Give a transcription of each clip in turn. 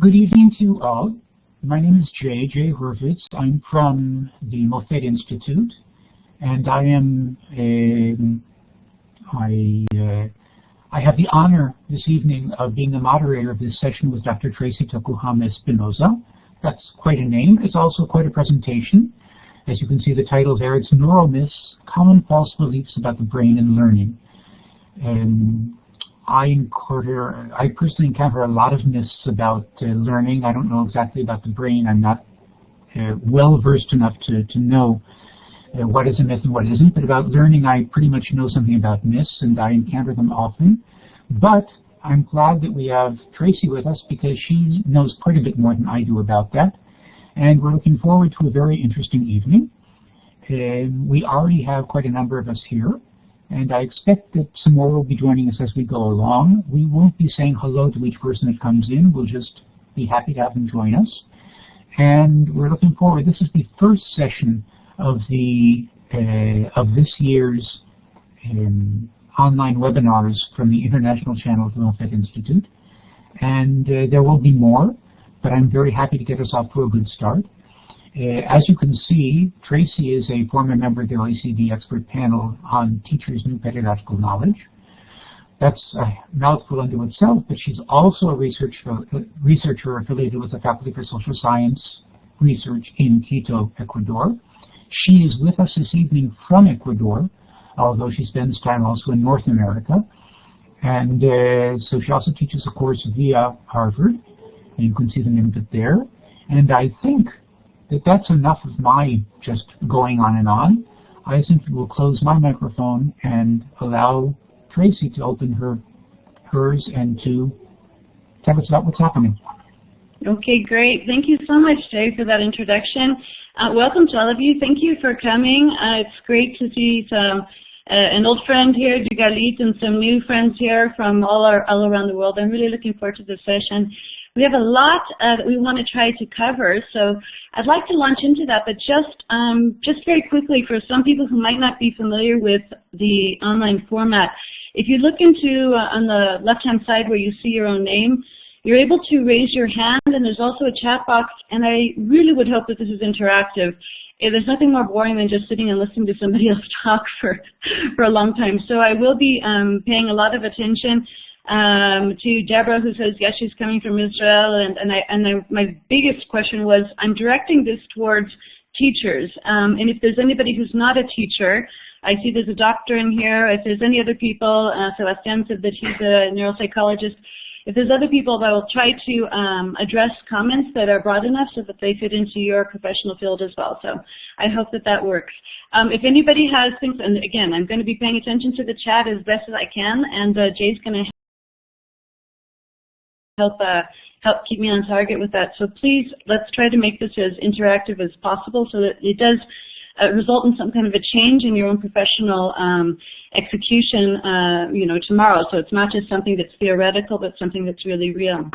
Good evening to you all. My name is Jay, Jay Hurwitz. I'm from the Mofet Institute, and I am a, I, uh, I have the honor this evening of being the moderator of this session with Dr. Tracy Tokuhama Espinosa. That's quite a name. It's also quite a presentation. As you can see the title there, it's Neuromyths, Common False Beliefs About the Brain and Learning. I encounter, I personally encounter a lot of myths about uh, learning. I don't know exactly about the brain. I'm not uh, well versed enough to, to know uh, what is a myth and what isn't. But about learning, I pretty much know something about myths, and I encounter them often. But I'm glad that we have Tracy with us because she knows quite a bit more than I do about that. And we're looking forward to a very interesting evening. Uh, we already have quite a number of us here and I expect that some more will be joining us as we go along. We won't be saying hello to each person that comes in. We'll just be happy to have them join us. And we're looking forward. This is the first session of the uh, of this year's um, online webinars from the international channel of the Mofet Institute. And uh, there will be more, but I'm very happy to get us off to a good start. Uh, as you can see, Tracy is a former member of the OECD expert panel on teachers' new pedagogical knowledge. That's a mouthful unto itself, but she's also a researcher, researcher affiliated with the Faculty for Social Science Research in Quito, Ecuador. She is with us this evening from Ecuador, although she spends time also in North America. And uh, so she also teaches a course via Harvard, and you can see the name of it there. And I think that that's enough of my just going on and on. I simply will close my microphone and allow Tracy to open her hers and to tell us about what's happening. Okay, great. Thank you so much, Jay, for that introduction. Uh, welcome to all of you. Thank you for coming. Uh, it's great to see some uh, an old friend here, Dugalit, and some new friends here from all, our, all around the world. I'm really looking forward to this session. We have a lot uh, that we want to try to cover, so I'd like to launch into that, but just, um, just very quickly for some people who might not be familiar with the online format, if you look into uh, on the left-hand side where you see your own name, you're able to raise your hand, and there's also a chat box, and I really would hope that this is interactive. Eh, there's nothing more boring than just sitting and listening to somebody else talk for, for a long time. So I will be um, paying a lot of attention um, to Deborah who says, yes, she's coming from Israel. And, and, I, and I, my biggest question was, I'm directing this towards teachers. Um, and if there's anybody who's not a teacher, I see there's a doctor in here. If there's any other people, uh, Sebastian said that he's a neuropsychologist. If there's other people that will try to um, address comments that are broad enough so that they fit into your professional field as well. So I hope that that works. Um, if anybody has things, and again, I'm going to be paying attention to the chat as best as I can, and uh, Jay's going to help uh, help keep me on target with that. So please, let's try to make this as interactive as possible so that it does uh, result in some kind of a change in your own professional um, execution, uh, you know, tomorrow. So it's not just something that's theoretical, but something that's really real.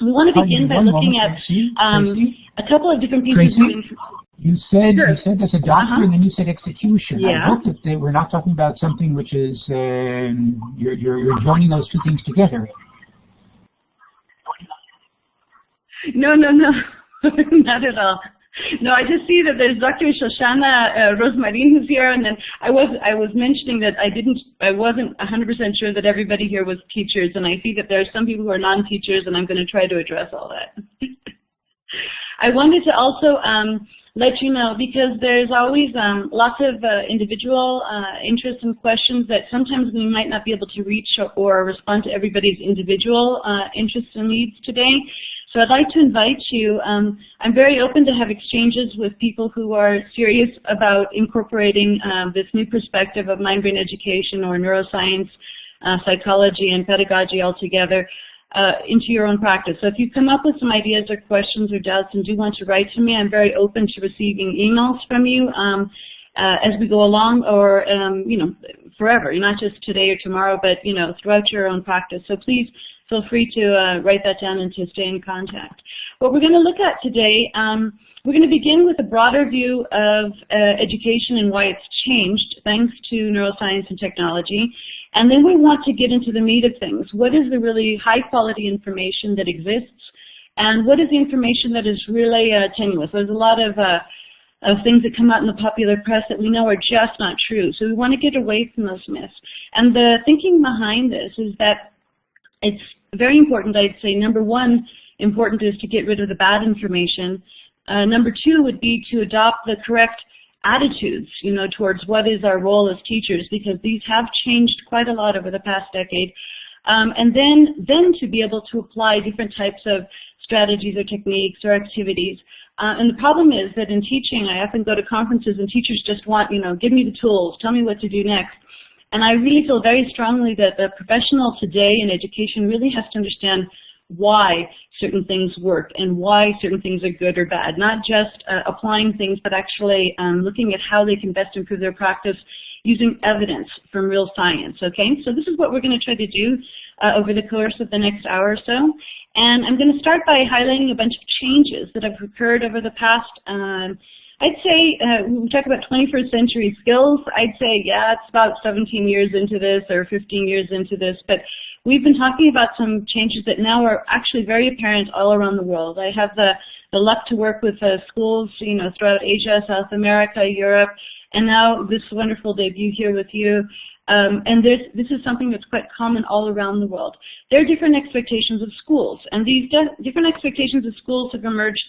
We want to begin by looking at um, a couple of different pieces Tracy? You said sure. you said there's a doctor, uh -huh. and then you said execution. Yeah. I hope that they, we're not talking about something which is um, you're, you're, you're joining those two things together. No, no, no, not at all. No, I just see that there's Dr. Shoshana uh, Rosmarin who's here, and then I was I was mentioning that I didn't I wasn't 100% sure that everybody here was teachers, and I see that there are some people who are non-teachers, and I'm going to try to address all that. I wanted to also um, let you know because there's always um, lots of uh, individual uh, interests and questions that sometimes we might not be able to reach or, or respond to everybody's individual uh, interests and needs today. So I'd like to invite you, um, I'm very open to have exchanges with people who are serious about incorporating um, this new perspective of mind-brain education or neuroscience, uh, psychology, and pedagogy altogether uh, into your own practice. So if you come up with some ideas or questions or doubts and do want to write to me, I'm very open to receiving emails from you um, uh, as we go along or, um, you know, forever, not just today or tomorrow, but, you know, throughout your own practice. So please feel free to uh, write that down and to stay in contact. What we're going to look at today, um, we're going to begin with a broader view of uh, education and why it's changed thanks to neuroscience and technology. And then we want to get into the meat of things. What is the really high quality information that exists and what is the information that is really uh, tenuous. There's a lot of uh, of things that come out in the popular press that we know are just not true. So we want to get away from those myths. And the thinking behind this is that it's very important, I'd say, number one, important is to get rid of the bad information. Uh, number two would be to adopt the correct attitudes, you know, towards what is our role as teachers, because these have changed quite a lot over the past decade. Um, and then, then to be able to apply different types of strategies or techniques or activities. Uh, and the problem is that in teaching, I often go to conferences and teachers just want, you know, give me the tools, tell me what to do next. And I really feel very strongly that the professional today in education really has to understand why certain things work and why certain things are good or bad. Not just uh, applying things, but actually um, looking at how they can best improve their practice using evidence from real science, okay? So this is what we're going to try to do uh, over the course of the next hour or so. And I'm going to start by highlighting a bunch of changes that have occurred over the past um, I'd say, uh, we talk about 21st century skills, I'd say, yeah, it's about 17 years into this or 15 years into this, but we've been talking about some changes that now are actually very apparent all around the world. I have the, the luck to work with uh, schools, you know, throughout Asia, South America, Europe, and now this wonderful debut here with you. Um, and this is something that's quite common all around the world. There are different expectations of schools, and these different expectations of schools have emerged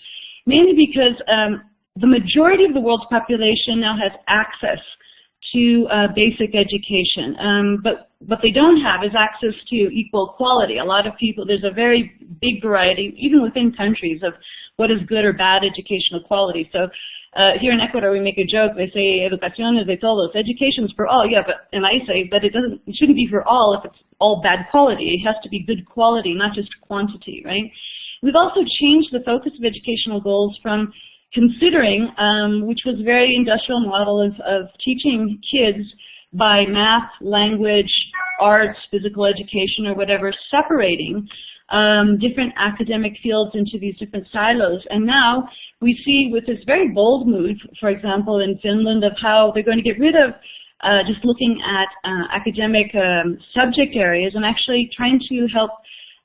mainly because um, the majority of the world's population now has access to uh, basic education. Um, but what they don't have is access to equal quality. A lot of people, there's a very big variety, even within countries, of what is good or bad educational quality. So uh, here in Ecuador, we make a joke. They say educación es de todos. Education's for all. Yeah, but and I say, but it doesn't. It shouldn't be for all if it's all bad quality. It has to be good quality, not just quantity, right? We've also changed the focus of educational goals from considering, um, which was a very industrial model of, of teaching kids by math, language, arts, physical education, or whatever, separating um, different academic fields into these different silos. And now we see with this very bold move, for example, in Finland, of how they're going to get rid of uh, just looking at uh, academic um, subject areas and actually trying to help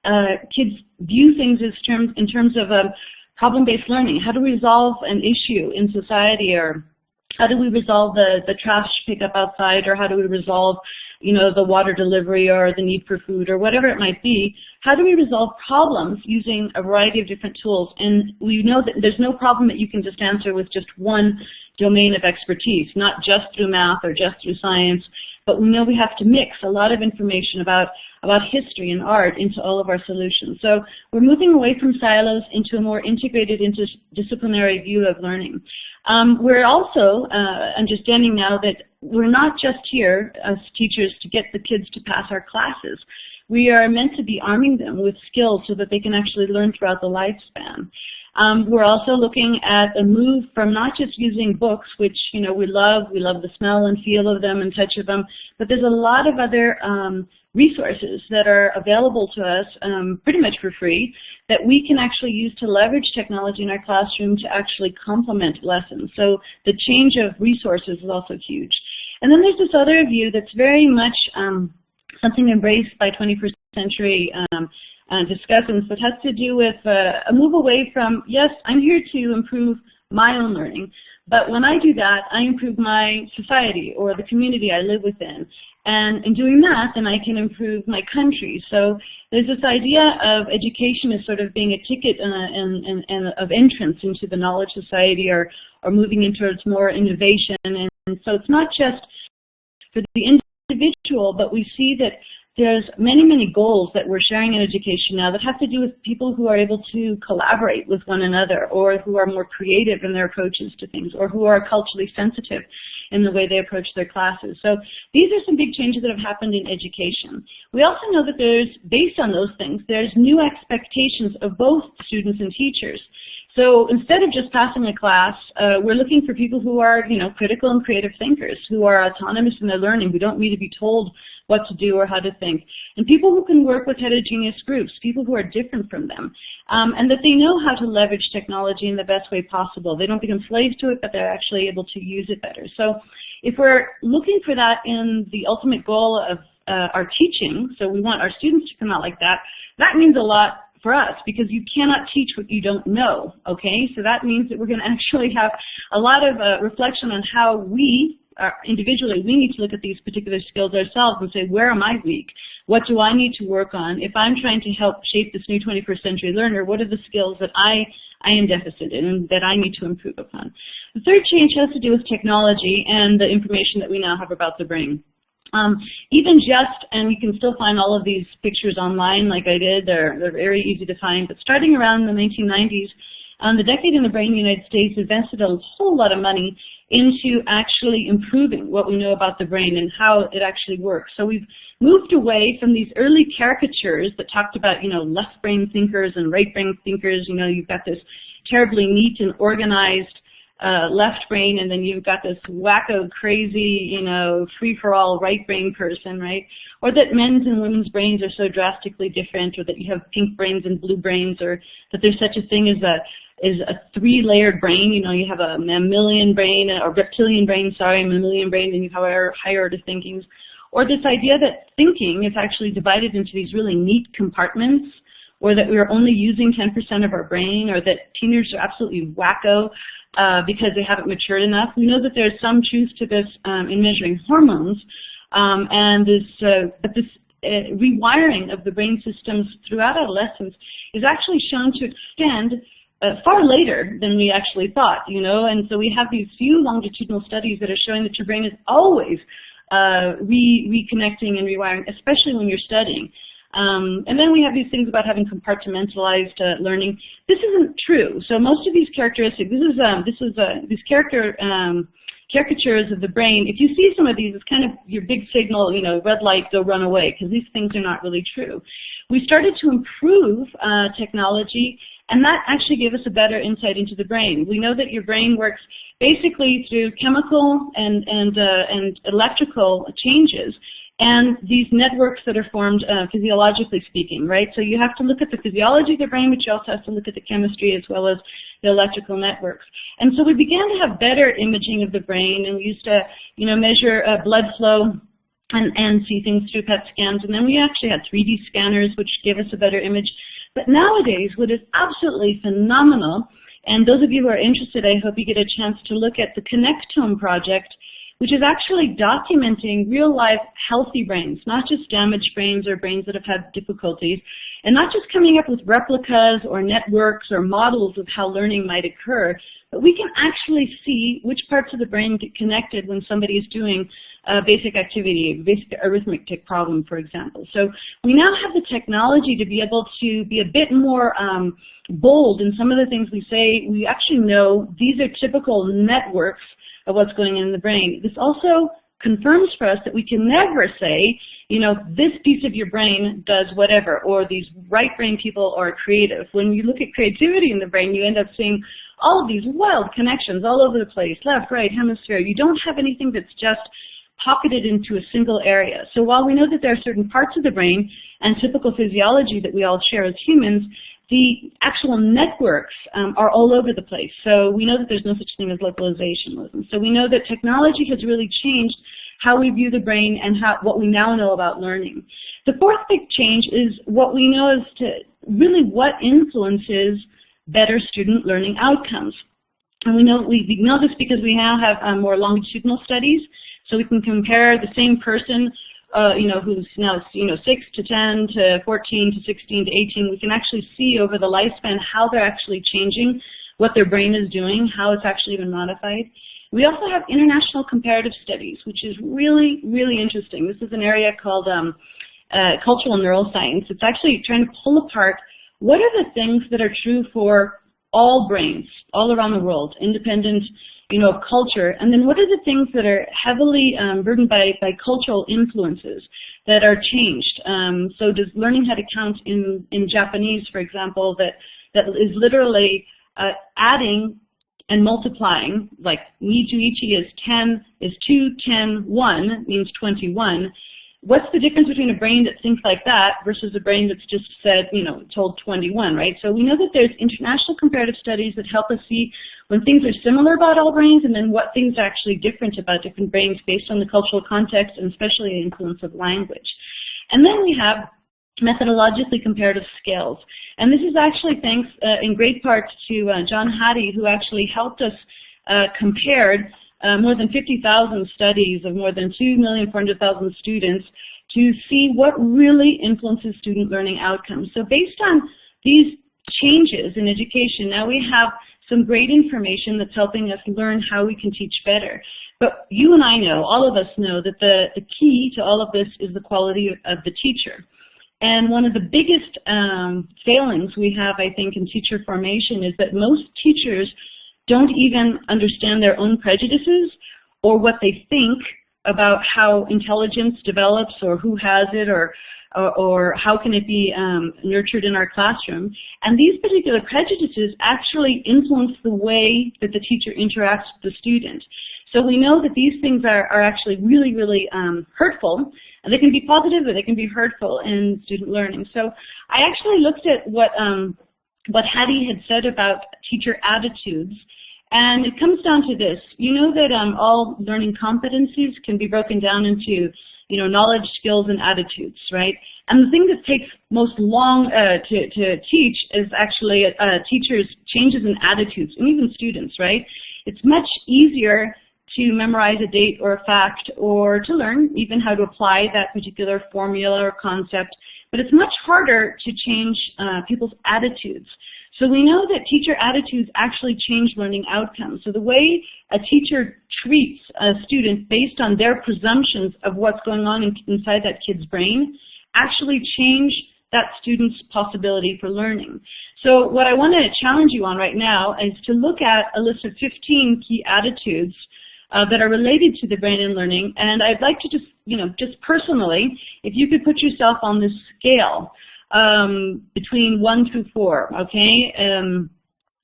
uh, kids view things as terms, in terms of um, problem-based learning, how do we resolve an issue in society or how do we resolve the, the trash pickup outside or how do we resolve you know, the water delivery or the need for food or whatever it might be, how do we resolve problems using a variety of different tools? And we know that there's no problem that you can just answer with just one domain of expertise, not just through math or just through science, but we know we have to mix a lot of information about, about history and art into all of our solutions. So we're moving away from silos into a more integrated interdisciplinary view of learning. Um, we're also uh, understanding now that we're not just here as teachers to get the kids to pass our classes. We are meant to be arming them with skills so that they can actually learn throughout the lifespan. Um, we're also looking at a move from not just using books, which you know we love, we love the smell and feel of them and touch of them, but there's a lot of other um, resources that are available to us um, pretty much for free that we can actually use to leverage technology in our classroom to actually complement lessons. So the change of resources is also huge. And then there's this other view that's very much um, something embraced by 21st century um, uh, discussants that has to do with uh, a move away from, yes, I'm here to improve my own learning. But when I do that, I improve my society or the community I live within. And in doing that, then I can improve my country. So there's this idea of education as sort of being a ticket and, and, and, and of entrance into the knowledge society or, or moving into towards more innovation. And, and so it's not just for the individual, but we see that there's many, many goals that we're sharing in education now that have to do with people who are able to collaborate with one another or who are more creative in their approaches to things or who are culturally sensitive in the way they approach their classes. So these are some big changes that have happened in education. We also know that there's, based on those things, there's new expectations of both students and teachers. So instead of just passing a class, uh, we're looking for people who are, you know, critical and creative thinkers, who are autonomous in their learning, who don't need to be told what to do or how to think, and people who can work with heterogeneous groups, people who are different from them, um, and that they know how to leverage technology in the best way possible. They don't become slaves to it, but they're actually able to use it better. So if we're looking for that in the ultimate goal of uh, our teaching, so we want our students to come out like that, that means a lot for us because you cannot teach what you don't know, okay? So that means that we're going to actually have a lot of uh, reflection on how we uh, individually, we need to look at these particular skills ourselves and say, where am I weak? What do I need to work on? If I'm trying to help shape this new 21st century learner, what are the skills that I, I am deficit in and that I need to improve upon? The third change has to do with technology and the information that we now have about the brain. Um, even just, and you can still find all of these pictures online like I did, they're, they're very easy to find, but starting around the 1990s, um, the Decade in the Brain in the United States invested a whole lot of money into actually improving what we know about the brain and how it actually works. So we've moved away from these early caricatures that talked about, you know, left brain thinkers and right brain thinkers. You know, you've got this terribly neat and organized uh, left brain, and then you've got this wacko, crazy, you know, free-for-all right brain person, right? Or that men's and women's brains are so drastically different, or that you have pink brains and blue brains, or that there's such a thing as a is a three-layered brain. You know, you have a mammalian brain, or reptilian brain, sorry, mammalian brain, and you have higher, higher order thinkings. Or this idea that thinking is actually divided into these really neat compartments, or that we're only using 10% of our brain, or that teenagers are absolutely wacko uh, because they haven't matured enough. We know that there's some truth to this um, in measuring hormones, um, and this, uh, but this uh, rewiring of the brain systems throughout adolescence is actually shown to extend uh, far later than we actually thought, you know, and so we have these few longitudinal studies that are showing that your brain is always uh, re reconnecting and rewiring, especially when you're studying. Um, and then we have these things about having compartmentalized uh, learning. This isn't true. So most of these characteristics, this is um, this is uh, these character um, caricatures of the brain. If you see some of these, it's kind of your big signal, you know, red light, go run away, because these things are not really true. We started to improve uh, technology and that actually gave us a better insight into the brain. We know that your brain works basically through chemical and, and, uh, and electrical changes and these networks that are formed uh, physiologically speaking, right? So you have to look at the physiology of the brain, but you also have to look at the chemistry as well as the electrical networks. And so we began to have better imaging of the brain, and we used to, you know, measure uh, blood flow and, and see things through PET scans. And then we actually had 3D scanners, which gave us a better image. But nowadays, what is absolutely phenomenal, and those of you who are interested, I hope you get a chance to look at the Connectome project, which is actually documenting real-life healthy brains, not just damaged brains or brains that have had difficulties, and not just coming up with replicas or networks or models of how learning might occur, but we can actually see which parts of the brain get connected when somebody is doing a basic activity, a basic arithmetic problem, for example. So we now have the technology to be able to be a bit more um, bold in some of the things we say. We actually know these are typical networks of what's going on in the brain. This also confirms for us that we can never say, you know, this piece of your brain does whatever, or these right brain people are creative. When you look at creativity in the brain, you end up seeing all of these wild connections all over the place, left, right, hemisphere. You don't have anything that's just pocketed into a single area. So while we know that there are certain parts of the brain and typical physiology that we all share as humans, the actual networks um, are all over the place. So we know that there's no such thing as localization. So we know that technology has really changed how we view the brain and how, what we now know about learning. The fourth big change is what we know as to really what influences better student learning outcomes. And we know, we know this because we now have um, more longitudinal studies, so we can compare the same person uh, you know, who's now, you know, 6 to 10 to 14 to 16 to 18, we can actually see over the lifespan how they're actually changing, what their brain is doing, how it's actually been modified. We also have international comparative studies, which is really, really interesting. This is an area called um, uh, cultural neuroscience. It's actually trying to pull apart what are the things that are true for all brains all around the world, independent, you know, culture. And then what are the things that are heavily um, burdened by, by cultural influences that are changed? Um, so does learning how to count in, in Japanese, for example, that, that is literally uh, adding and multiplying, like ni to is 10, is 2, 10, 1, means 21, what's the difference between a brain that thinks like that versus a brain that's just said, you know, told 21, right? So we know that there's international comparative studies that help us see when things are similar about all brains and then what things are actually different about different brains based on the cultural context and especially the influence of language. And then we have methodologically comparative scales. And this is actually thanks uh, in great part to uh, John Hattie, who actually helped us uh, compare uh, more than 50,000 studies of more than 2,400,000 students to see what really influences student learning outcomes. So based on these changes in education, now we have some great information that's helping us learn how we can teach better. But you and I know, all of us know, that the, the key to all of this is the quality of the teacher. And one of the biggest um, failings we have, I think, in teacher formation is that most teachers don't even understand their own prejudices or what they think about how intelligence develops or who has it or or, or how can it be um, nurtured in our classroom. And these particular prejudices actually influence the way that the teacher interacts with the student. So we know that these things are, are actually really, really um, hurtful. And they can be positive or they can be hurtful in student learning. So I actually looked at what, um, what Hattie had said about teacher attitudes and it comes down to this. You know that um, all learning competencies can be broken down into, you know, knowledge, skills, and attitudes, right? And the thing that takes most long uh, to, to teach is actually uh, teachers' changes in attitudes, and even students, right? It's much easier to memorize a date or a fact or to learn even how to apply that particular formula or concept. But it's much harder to change uh, people's attitudes. So we know that teacher attitudes actually change learning outcomes. So the way a teacher treats a student based on their presumptions of what's going on in, inside that kid's brain actually change that student's possibility for learning. So what I want to challenge you on right now is to look at a list of 15 key attitudes uh, that are related to the brain and learning. And I'd like to just, you know, just personally, if you could put yourself on this scale um, between one through four, okay? Um,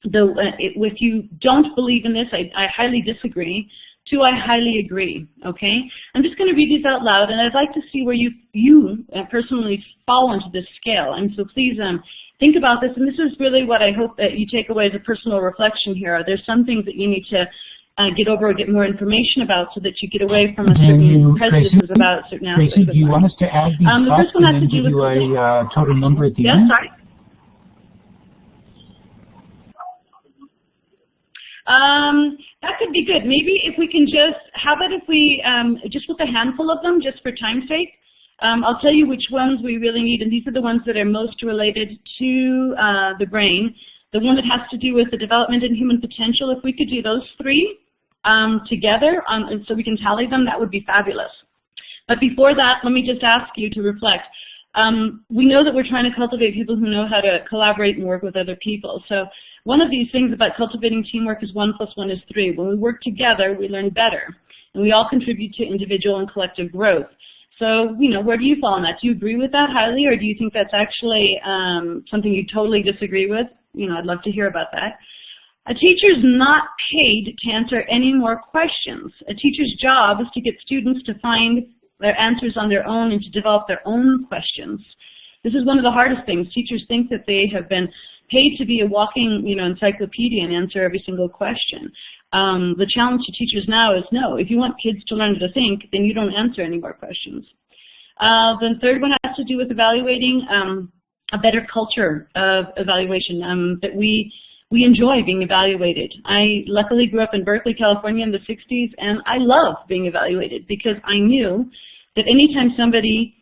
the, uh, if you don't believe in this, I, I highly disagree. Two, I highly agree, okay? I'm just going to read these out loud, and I'd like to see where you, you uh, personally fall into this scale. And so please um, think about this, and this is really what I hope that you take away as a personal reflection here. There's some things that you need to uh, get over or get more information about so that you get away from a certain prejudices Tracy, about certain aspects Tracy, do you want us to add these um, the first one has to do give you with a uh, total number at the yes, end? sorry. Um, that could be good. Maybe if we can just, how about if we, um, just with a handful of them, just for time's sake, um, I'll tell you which ones we really need, and these are the ones that are most related to uh, the brain. The one that has to do with the development and human potential, if we could do those three um, together um, so we can tally them, that would be fabulous. But before that, let me just ask you to reflect. Um, we know that we're trying to cultivate people who know how to collaborate and work with other people. So one of these things about cultivating teamwork is one plus one is three. When we work together, we learn better. And we all contribute to individual and collective growth. So, you know, where do you fall on that? Do you agree with that highly, or do you think that's actually um, something you totally disagree with? You know, I'd love to hear about that. A teacher is not paid to answer any more questions. A teacher's job is to get students to find their answers on their own and to develop their own questions. This is one of the hardest things. Teachers think that they have been paid to be a walking, you know, encyclopedia and answer every single question. Um, the challenge to teachers now is no. If you want kids to learn to think, then you don't answer any more questions. Uh, the third one has to do with evaluating um, a better culture of evaluation um, that we we enjoy being evaluated. I luckily grew up in Berkeley, California in the 60s, and I love being evaluated because I knew that anytime somebody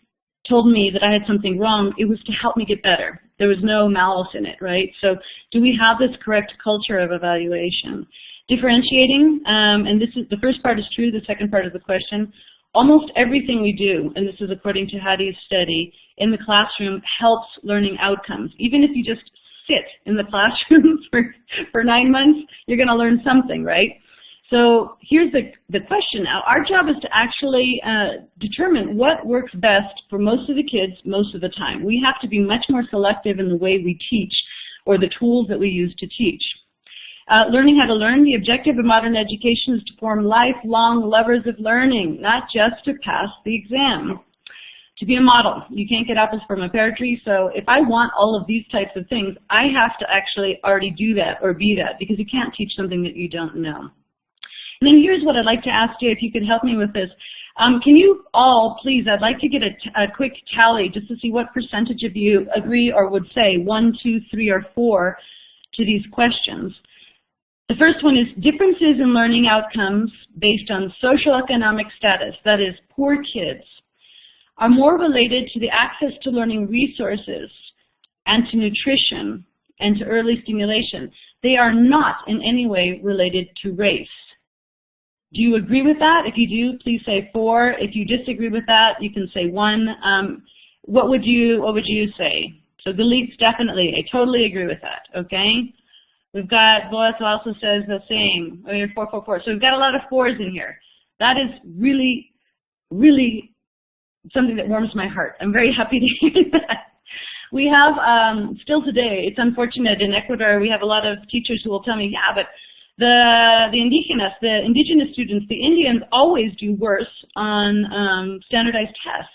told me that I had something wrong, it was to help me get better. There was no malice in it, right? So do we have this correct culture of evaluation? Differentiating, um, and this is the first part is true, the second part of the question. Almost everything we do, and this is according to Hattie's study, in the classroom helps learning outcomes. Even if you just sit in the classroom for, for nine months, you're going to learn something, right? So here's the, the question now. Our job is to actually uh, determine what works best for most of the kids most of the time. We have to be much more selective in the way we teach or the tools that we use to teach. Uh, learning how to learn, the objective of modern education is to form lifelong lovers of learning, not just to pass the exam to be a model. You can't get apples from a pear tree, so if I want all of these types of things, I have to actually already do that or be that because you can't teach something that you don't know. And then here's what I'd like to ask you, if you could help me with this. Um, can you all, please, I'd like to get a, a quick tally just to see what percentage of you agree or would say one, two, three, or four to these questions. The first one is differences in learning outcomes based on social economic status, that is, poor kids, are more related to the access to learning resources and to nutrition and to early stimulation. They are not in any way related to race. Do you agree with that? If you do, please say four. If you disagree with that, you can say one. Um, what would you What would you say? So Galit's definitely. I totally agree with that. Okay. We've got who also says the same. I mean, four, four, four. So we've got a lot of fours in here. That is really, really something that warms my heart. I'm very happy to hear that. We have, um, still today, it's unfortunate, in Ecuador we have a lot of teachers who will tell me, yeah, but the, the indigenous, the indigenous students, the Indians always do worse on um, standardized tests.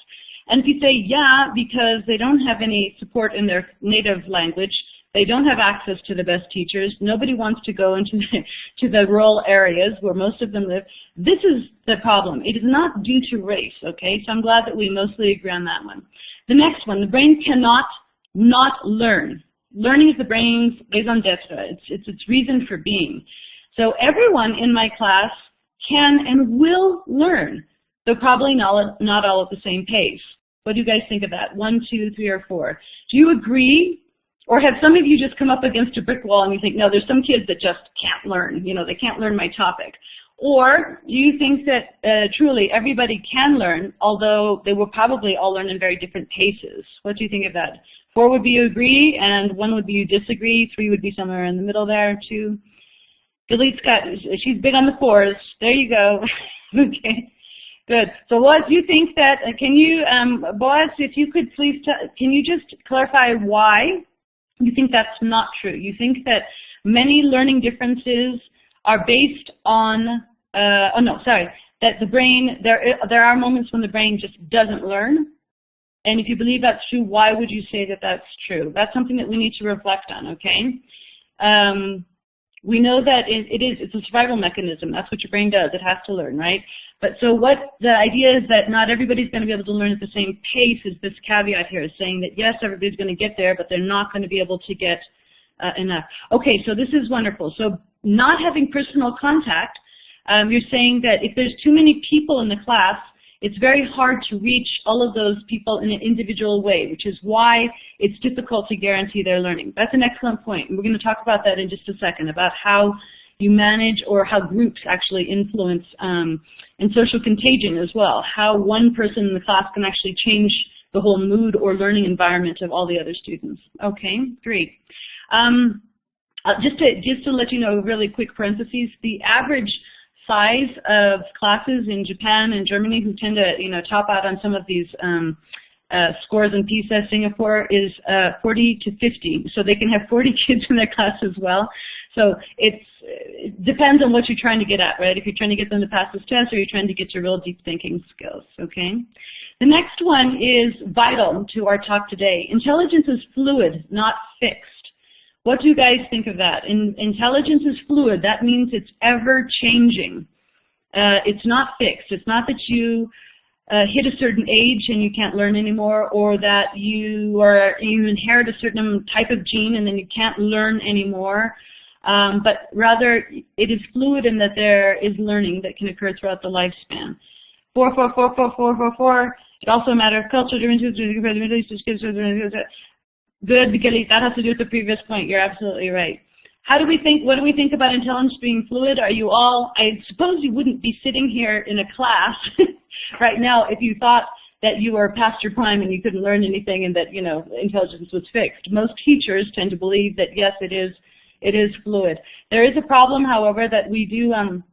And if you say, yeah, because they don't have any support in their native language, they don't have access to the best teachers, nobody wants to go into the, to the rural areas where most of them live, this is the problem. It is not due to race, okay? So I'm glad that we mostly agree on that one. The next one, the brain cannot not learn. Learning is the brain's raison d'etre. It's, it's its reason for being. So everyone in my class can and will learn, though probably not, not all at the same pace. What do you guys think of that? One, two, three, or four. Do you agree? Or have some of you just come up against a brick wall and you think, no, there's some kids that just can't learn. You know, they can't learn my topic. Or do you think that uh, truly everybody can learn, although they will probably all learn in very different paces? What do you think of that? Four would be you agree, and one would be you disagree. Three would be somewhere in the middle there. Two. Galit's got, she's big on the fours. There you go. okay. Good. So Boaz, you think that, uh, can you, um, Boaz, if you could please, can you just clarify why you think that's not true? You think that many learning differences are based on, uh, oh no, sorry, that the brain, there, there are moments when the brain just doesn't learn. And if you believe that's true, why would you say that that's true? That's something that we need to reflect on, okay? Um, we know that it, it is, it's a survival mechanism. That's what your brain does. It has to learn, right? But so what the idea is that not everybody's going to be able to learn at the same pace is this caveat here is saying that yes, everybody's going to get there, but they're not going to be able to get uh, enough. Okay, so this is wonderful. So not having personal contact, um, you're saying that if there's too many people in the class, it's very hard to reach all of those people in an individual way, which is why it's difficult to guarantee their learning. That's an excellent point. And we're going to talk about that in just a second, about how you manage or how groups actually influence um, and social contagion as well, how one person in the class can actually change the whole mood or learning environment of all the other students. Okay, great. Um, uh, just to just to let you know, really quick parentheses, the average size of classes in Japan and Germany who tend to, you know, top out on some of these um, uh, scores in PISA, Singapore is uh, 40 to 50. So they can have 40 kids in their class as well. So it's, it depends on what you're trying to get at, right? If you're trying to get them to pass this test or you're trying to get your real deep thinking skills, okay? The next one is vital to our talk today. Intelligence is fluid, not fixed. What do you guys think of that? In, intelligence is fluid. That means it's ever changing. Uh, it's not fixed. It's not that you uh, hit a certain age and you can't learn anymore, or that you are you inherit a certain type of gene and then you can't learn anymore. Um, but rather, it is fluid in that there is learning that can occur throughout the lifespan. Four, four, four, four, four, four, four. It's also a matter of culture. Good, because that has to do with the previous point. You're absolutely right. How do we think, what do we think about intelligence being fluid? Are you all, I suppose you wouldn't be sitting here in a class right now if you thought that you were past your prime and you couldn't learn anything and that, you know, intelligence was fixed. Most teachers tend to believe that, yes, it is, it is fluid. There is a problem, however, that we do, um,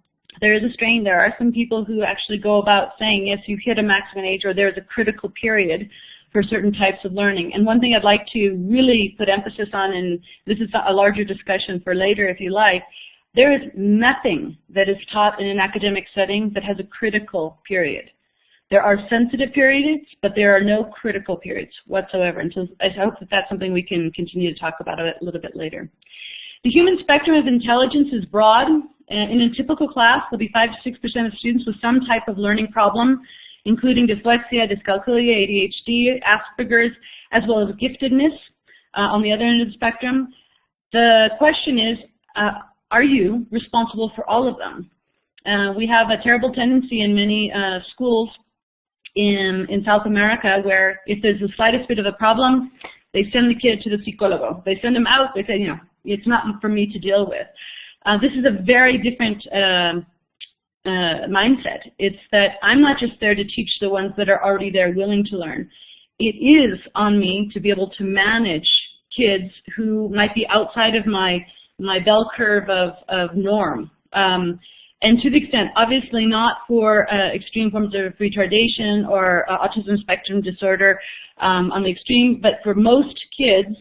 there is a strain. There are some people who actually go about saying, yes, you hit a maximum age or there's a critical period for certain types of learning. And one thing I'd like to really put emphasis on, and this is a larger discussion for later if you like, there is nothing that is taught in an academic setting that has a critical period. There are sensitive periods, but there are no critical periods whatsoever. And so I hope that that's something we can continue to talk about a little bit later. The human spectrum of intelligence is broad, uh, In a typical class, there'll be 5 to 6% of students with some type of learning problem, including dyslexia, dyscalculia, ADHD, Asperger's, as well as giftedness uh, on the other end of the spectrum. The question is, uh, are you responsible for all of them? Uh, we have a terrible tendency in many uh, schools in, in South America where if there's the slightest bit of a problem, they send the kid to the psicólogo. They send them out, they say, you know, it's not for me to deal with. Uh, this is a very different uh, uh, mindset. It's that I'm not just there to teach the ones that are already there willing to learn. It is on me to be able to manage kids who might be outside of my my bell curve of, of norm. Um, and to the extent, obviously not for uh, extreme forms of retardation or uh, autism spectrum disorder um, on the extreme, but for most kids,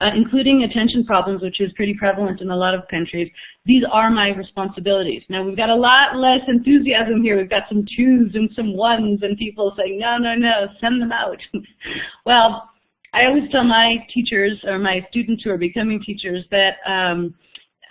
uh, including attention problems, which is pretty prevalent in a lot of countries, these are my responsibilities. Now, we've got a lot less enthusiasm here. We've got some twos and some ones and people saying, no, no, no, send them out. well, I always tell my teachers or my students who are becoming teachers that um,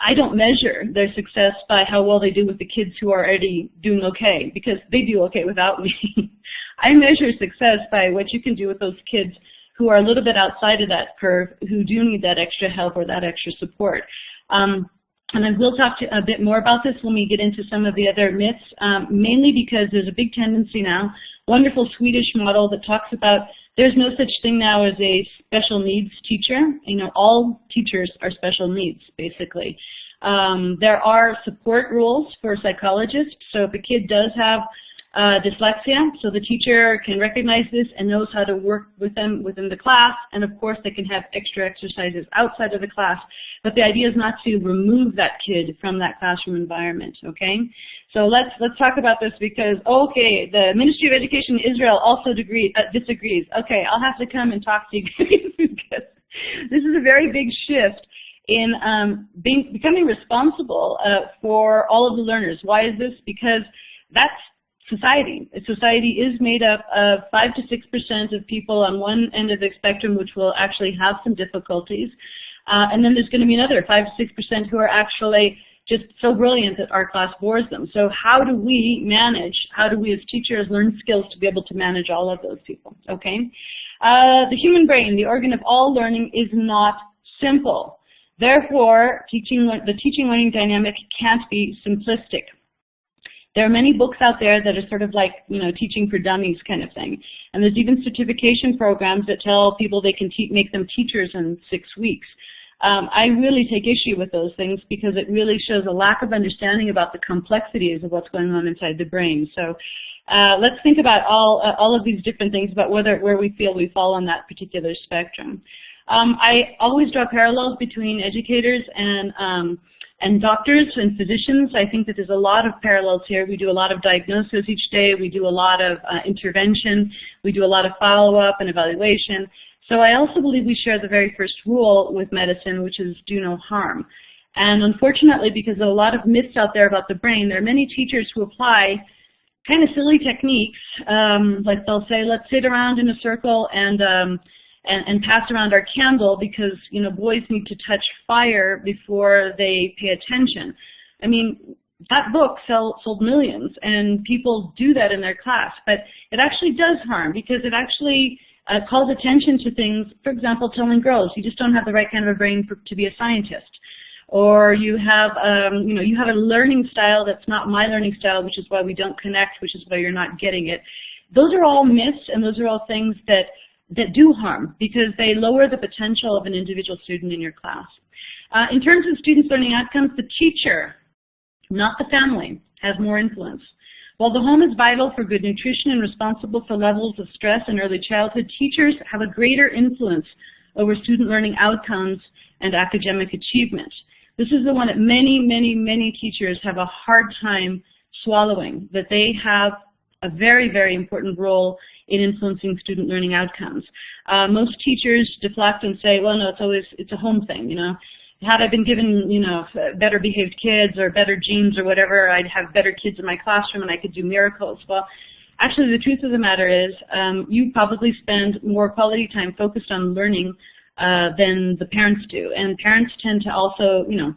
I don't measure their success by how well they do with the kids who are already doing okay, because they do okay without me. I measure success by what you can do with those kids who are a little bit outside of that curve, who do need that extra help or that extra support. Um, and I will talk a bit more about this when we get into some of the other myths, um, mainly because there's a big tendency now, wonderful Swedish model that talks about there's no such thing now as a special needs teacher. You know, all teachers are special needs, basically. Um, there are support rules for psychologists, so if a kid does have uh, dyslexia, so the teacher can recognize this and knows how to work with them within the class, and of course they can have extra exercises outside of the class, but the idea is not to remove that kid from that classroom environment, okay? So let's, let's talk about this because, okay, the Ministry of Education in Israel also degree, uh, disagrees. Okay, I'll have to come and talk to you because this is a very big shift in um, being, becoming responsible uh, for all of the learners. Why is this? Because that's society. Society is made up of 5 to 6% of people on one end of the spectrum which will actually have some difficulties. Uh, and then there's going to be another 5 to 6% who are actually just so brilliant that our class bores them. So how do we manage, how do we as teachers learn skills to be able to manage all of those people, okay? Uh, the human brain, the organ of all learning, is not simple. Therefore, teaching, the teaching learning dynamic can't be simplistic. There are many books out there that are sort of like, you know, teaching for dummies kind of thing. And there's even certification programs that tell people they can make them teachers in six weeks. Um, I really take issue with those things because it really shows a lack of understanding about the complexities of what's going on inside the brain. So uh, let's think about all, uh, all of these different things about whether, where we feel we fall on that particular spectrum. Um, I always draw parallels between educators and um, and doctors and physicians, I think that there's a lot of parallels here. We do a lot of diagnosis each day. We do a lot of uh, intervention. We do a lot of follow-up and evaluation. So I also believe we share the very first rule with medicine, which is do no harm. And unfortunately, because of a lot of myths out there about the brain, there are many teachers who apply kind of silly techniques. Um, like they'll say, let's sit around in a circle and um, and, and pass around our candle because you know boys need to touch fire before they pay attention. I mean, that book sell, sold millions, and people do that in their class, but it actually does harm because it actually uh, calls attention to things. For example, telling girls you just don't have the right kind of a brain for, to be a scientist or you have um, you know you have a learning style that's not my learning style, which is why we don't connect, which is why you're not getting it. Those are all myths, and those are all things that that do harm because they lower the potential of an individual student in your class. Uh, in terms of students' learning outcomes, the teacher, not the family, has more influence. While the home is vital for good nutrition and responsible for levels of stress in early childhood, teachers have a greater influence over student learning outcomes and academic achievement. This is the one that many, many, many teachers have a hard time swallowing, that they have a very, very important role in influencing student learning outcomes. Uh, most teachers deflect and say, well, no, it's always, it's a home thing, you know. Had I been given, you know, better behaved kids or better genes or whatever, I'd have better kids in my classroom and I could do miracles. Well, actually the truth of the matter is um, you probably spend more quality time focused on learning uh, than the parents do. And parents tend to also, you know,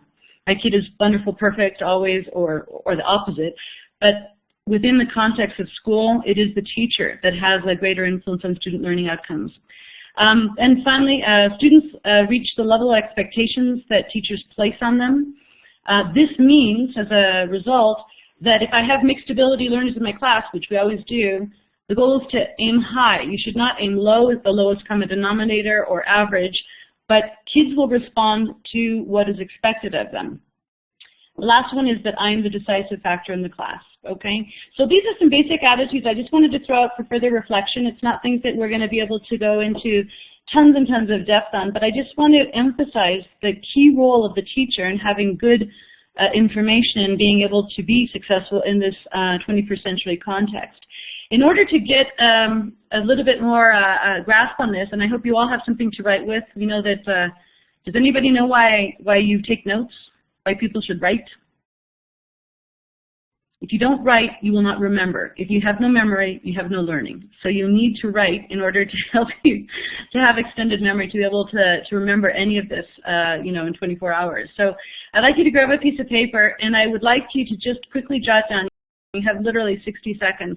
my kid is wonderful, perfect, always, or, or the opposite. But within the context of school, it is the teacher that has a greater influence on student learning outcomes. Um, and finally, uh, students uh, reach the level of expectations that teachers place on them. Uh, this means, as a result, that if I have mixed ability learners in my class, which we always do, the goal is to aim high. You should not aim low as the lowest common denominator or average, but kids will respond to what is expected of them. Last one is that I'm the decisive factor in the class, okay? So these are some basic attitudes I just wanted to throw out for further reflection. It's not things that we're going to be able to go into tons and tons of depth on, but I just want to emphasize the key role of the teacher in having good uh, information and being able to be successful in this uh, 21st century context. In order to get um, a little bit more uh, uh, grasp on this, and I hope you all have something to write with, we know that, uh, does anybody know why, why you take notes? Why people should write? If you don't write, you will not remember. If you have no memory, you have no learning. So you need to write in order to help you to have extended memory to be able to, to remember any of this, uh, you know, in 24 hours. So I'd like you to grab a piece of paper, and I would like you to just quickly jot down. You have literally 60 seconds.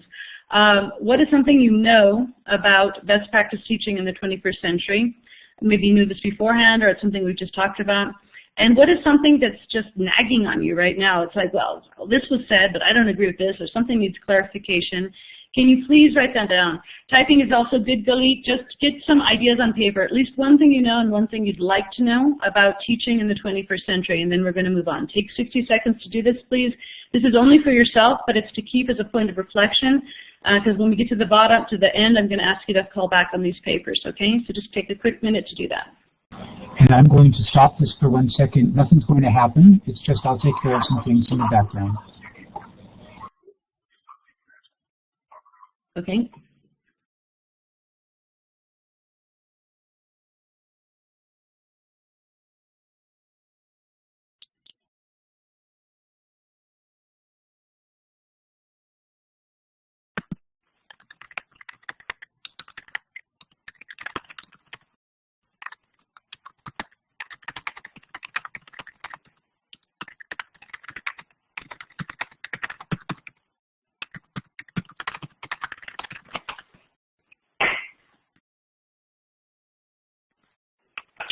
Um, what is something you know about best practice teaching in the 21st century? Maybe you knew this beforehand, or it's something we've just talked about. And what is something that's just nagging on you right now? It's like, well, this was said, but I don't agree with this, or something needs clarification. Can you please write that down? Typing is also good, Galit. Just get some ideas on paper, at least one thing you know and one thing you'd like to know about teaching in the 21st century, and then we're going to move on. Take 60 seconds to do this, please. This is only for yourself, but it's to keep as a point of reflection, because uh, when we get to the bottom, to the end, I'm going to ask you to call back on these papers, okay? So just take a quick minute to do that. And I'm going to stop this for one second. Nothing's going to happen. It's just I'll take care of some things in the background. Okay.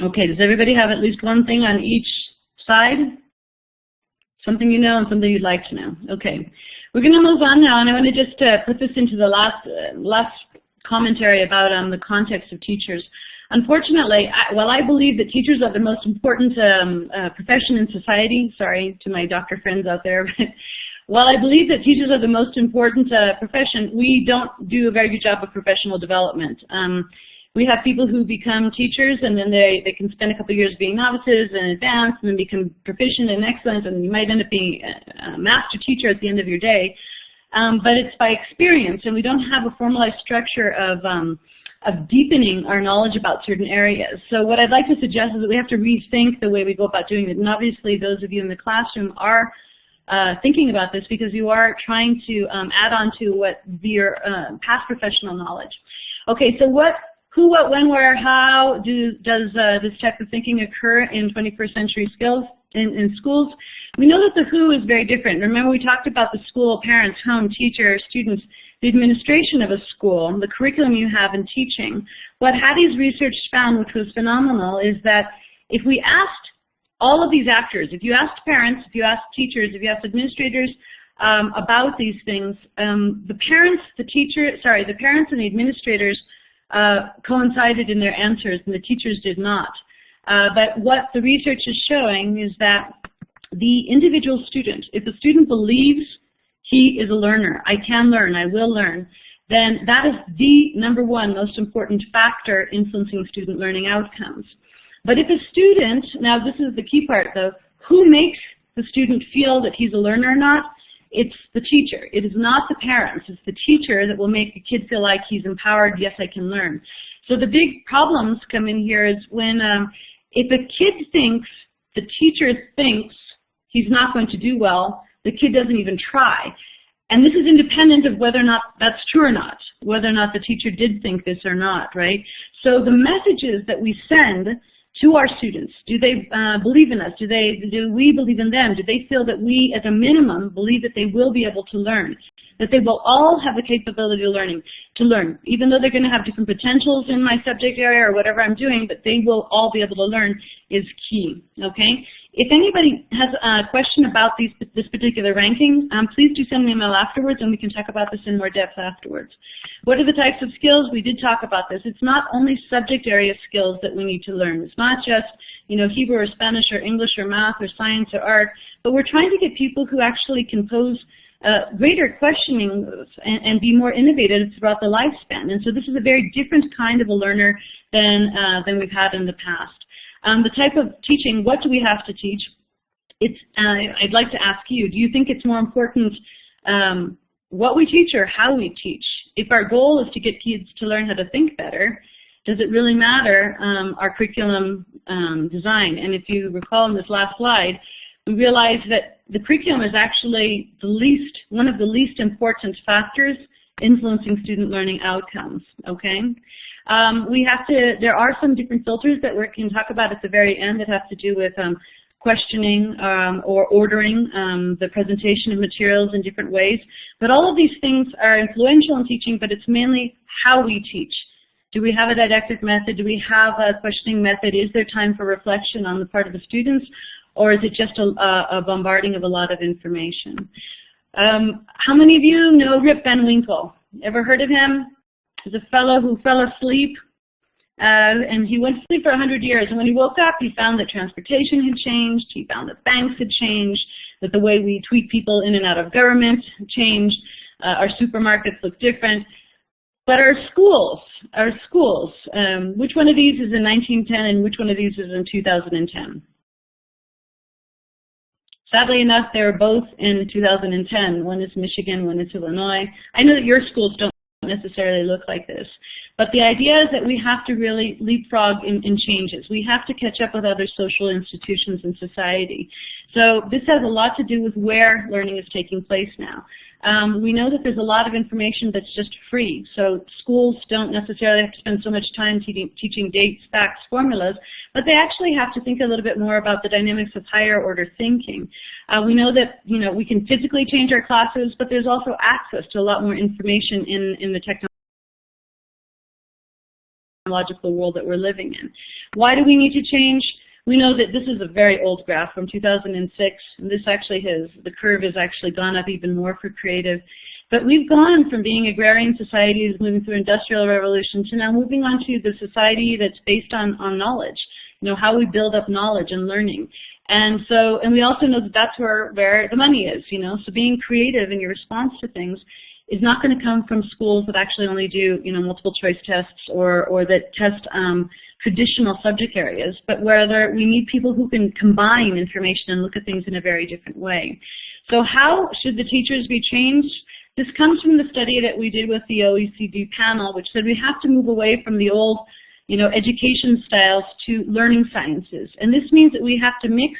Okay, does everybody have at least one thing on each side? Something you know and something you'd like to know. Okay, we're going to move on now, and I want to just uh, put this into the last uh, last commentary about um, the context of teachers. Unfortunately, I, while I believe that teachers are the most important um, uh, profession in society, sorry to my doctor friends out there, but while I believe that teachers are the most important uh, profession, we don't do a very good job of professional development. Um, we have people who become teachers and then they, they can spend a couple years being novices and advanced and then become proficient and excellent and you might end up being a, master teacher at the end of your day. Um, but it's by experience and we don't have a formalized structure of, um, of deepening our knowledge about certain areas. So what I'd like to suggest is that we have to rethink the way we go about doing it. And obviously those of you in the classroom are uh, thinking about this because you are trying to um, add on to what your uh, past professional knowledge. Okay, so what who, what, when, where, how do, does uh, this type of thinking occur in 21st century skills in, in, schools? We know that the who is very different. Remember we talked about the school, parents, home, teacher, students, the administration of a school, the curriculum you have in teaching. What Hattie's research found, which was phenomenal, is that if we asked all of these actors, if you asked parents, if you asked teachers, if you asked administrators, um, about these things, um, the parents, the teacher, sorry, the parents and the administrators uh, coincided in their answers and the teachers did not. Uh, but what the research is showing is that the individual student, if the student believes he is a learner, I can learn, I will learn, then that is the number one most important factor influencing student learning outcomes. But if a student, now this is the key part though, who makes the student feel that he's a learner or not, it's the teacher. It is not the parents. It's the teacher that will make the kid feel like he's empowered, yes, I can learn. So the big problems come in here is when um, if a kid thinks, the teacher thinks he's not going to do well, the kid doesn't even try. And this is independent of whether or not that's true or not, whether or not the teacher did think this or not, right? So the messages that we send to our students? Do they uh, believe in us? Do they do we believe in them? Do they feel that we, at a minimum, believe that they will be able to learn? That they will all have the capability of learning to learn, even though they're going to have different potentials in my subject area or whatever I'm doing, but they will all be able to learn is key. Okay. If anybody has a question about these, this particular ranking, um, please do send me an email afterwards, and we can talk about this in more depth afterwards. What are the types of skills? We did talk about this. It's not only subject area skills that we need to learn. It's not just, you know, Hebrew or Spanish or English or math or science or art, but we're trying to get people who actually can pose uh, greater questioning and, and, be more innovative throughout the lifespan. And so this is a very different kind of a learner than, uh, than we've had in the past. Um, the type of teaching, what do we have to teach? It's, uh, I'd like to ask you, do you think it's more important um, what we teach or how we teach? If our goal is to get kids to learn how to think better, does it really matter um, our curriculum um, design? And if you recall in this last slide, we realized that the curriculum is actually the least, one of the least important factors influencing student learning outcomes, okay? Um, we have to, there are some different filters that we can talk about at the very end that have to do with um, questioning um, or ordering um, the presentation of materials in different ways. But all of these things are influential in teaching, but it's mainly how we teach. Do we have a didactic method? Do we have a questioning method? Is there time for reflection on the part of the students? Or is it just a, a bombarding of a lot of information? Um, how many of you know Rip Van Winkle? Ever heard of him? He's a fellow who fell asleep uh, and he went to sleep for 100 years. And when he woke up, he found that transportation had changed. He found that banks had changed, that the way we tweet people in and out of government changed. Uh, our supermarkets look different. But our schools, our schools, um, which one of these is in 1910 and which one of these is in 2010? Sadly enough, they are both in 2010. One is Michigan, one is Illinois. I know that your schools don't necessarily look like this. But the idea is that we have to really leapfrog in, in, changes. We have to catch up with other social institutions in society. So this has a lot to do with where learning is taking place now. Um, we know that there's a lot of information that's just free, so schools don't necessarily have to spend so much time te teaching dates, facts, formulas, but they actually have to think a little bit more about the dynamics of higher order thinking. Uh, we know that you know we can physically change our classes, but there's also access to a lot more information in, in the technological world that we're living in. Why do we need to change? We know that this is a very old graph from 2006, and this actually has, the curve has actually gone up even more for creative. But we've gone from being agrarian societies moving through industrial revolution to now moving on to the society that's based on, on knowledge, you know, how we build up knowledge and learning. And so, and we also know that that's where, where the money is, you know, so being creative in your response to things is not going to come from schools that actually only do, you know, multiple choice tests or, or that test um, traditional subject areas, but whether we need people who can combine information and look at things in a very different way. So how should the teachers be changed? This comes from the study that we did with the OECD panel, which said we have to move away from the old, you know, education styles to learning sciences. And this means that we have to mix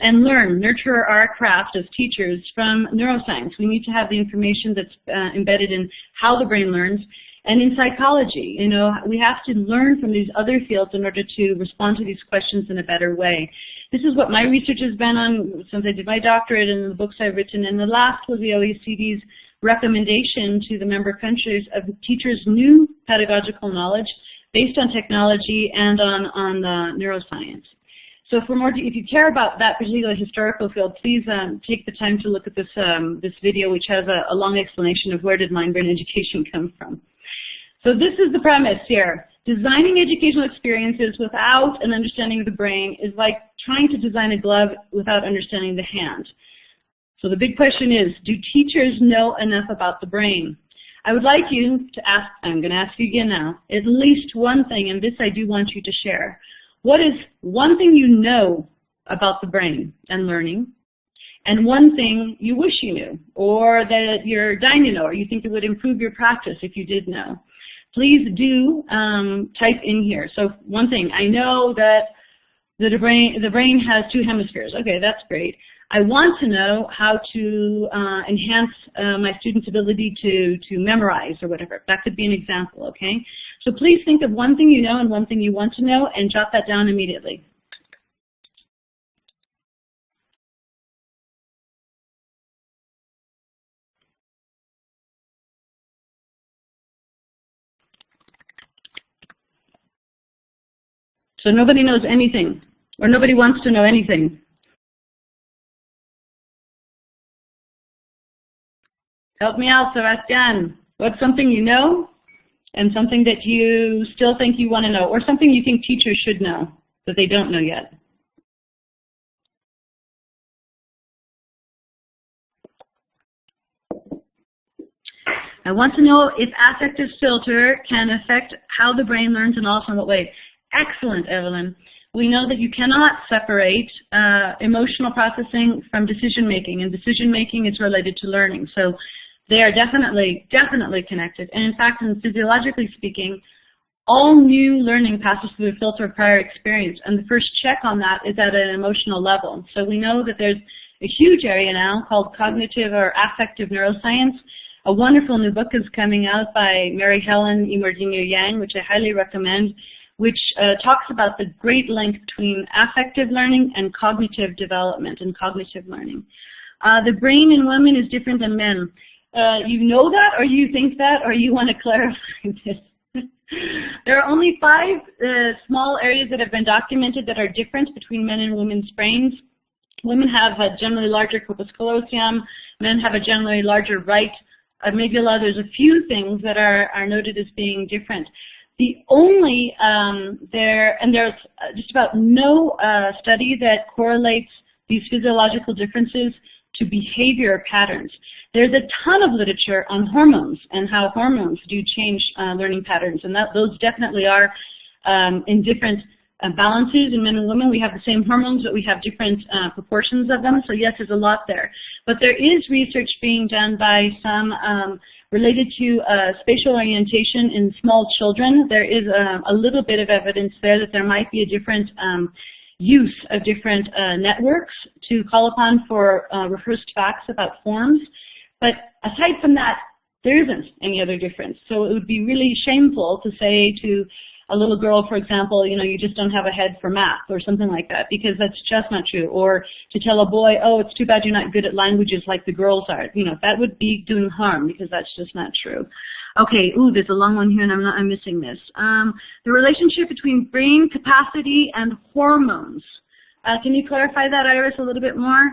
and learn, nurture our craft as teachers from neuroscience. We need to have the information that's uh, embedded in how the brain learns. And in psychology, you know, we have to learn from these other fields in order to respond to these questions in a better way. This is what my research has been on since I did my doctorate and the books I've written. And the last was the OECD's recommendation to the member countries of teachers' new pedagogical knowledge based on technology and on, on neuroscience. So for more, if you care about that particular historical field, please um, take the time to look at this, um, this video, which has a, a long explanation of where did mind-brain education come from. So this is the premise here. Designing educational experiences without an understanding of the brain is like trying to design a glove without understanding the hand. So the big question is, do teachers know enough about the brain? I would like you to ask, I'm going to ask you again now, at least one thing, and this I do want you to share. What is one thing you know about the brain and learning, and one thing you wish you knew, or that you're dying to know, or you think it would improve your practice if you did know? Please do um, type in here. So one thing, I know that the brain, the brain has two hemispheres. Okay, that's great. I want to know how to uh, enhance uh, my students' ability to, to memorize or whatever. That could be an example, okay? So please think of one thing you know and one thing you want to know and jot that down immediately. So nobody knows anything, or nobody wants to know anything. Help me out, Sebastian. What's something you know and something that you still think you want to know, or something you think teachers should know that they don't know yet? I want to know if affective filter can affect how the brain learns and also in what way. Excellent, Evelyn. We know that you cannot separate uh, emotional processing from decision making, and decision making is related to learning. So they are definitely, definitely connected. And in fact, in physiologically speaking, all new learning passes through the filter of prior experience, and the first check on that is at an emotional level. So we know that there's a huge area now called cognitive or affective neuroscience. A wonderful new book is coming out by Mary Helen Immordino Yang, which I highly recommend, which uh, talks about the great link between affective learning and cognitive development and cognitive learning. Uh, the brain in women is different than men. Uh, you know that, or you think that, or you want to clarify this? there are only five uh, small areas that have been documented that are different between men and women's brains. Women have a generally larger corpus callosum. Men have a generally larger right amygdala. There's a few things that are, are noted as being different. The only um, there, and there's just about no uh, study that correlates these physiological differences to behavior patterns. There's a ton of literature on hormones and how hormones do change uh, learning patterns, and that, those definitely are um, in different uh, balances in men and women. We have the same hormones, but we have different uh, proportions of them. So yes, there's a lot there. But there is research being done by some um, related to uh, spatial orientation in small children. There is a, uh, a, little bit of evidence there that there might be a different um, use of different uh, networks to call upon for uh, rehearsed facts about forms. But aside from that, there isn't any other difference. So it would be really shameful to say to a little girl, for example, you know, you just don't have a head for math or something like that because that's just not true. Or to tell a boy, oh, it's too bad you're not good at languages like the girls are. You know, that would be doing harm because that's just not true. Okay, ooh, there's a long one here and I'm not, I'm missing this. Um, the relationship between brain capacity and hormones. Uh, can you clarify that, Iris, a little bit more?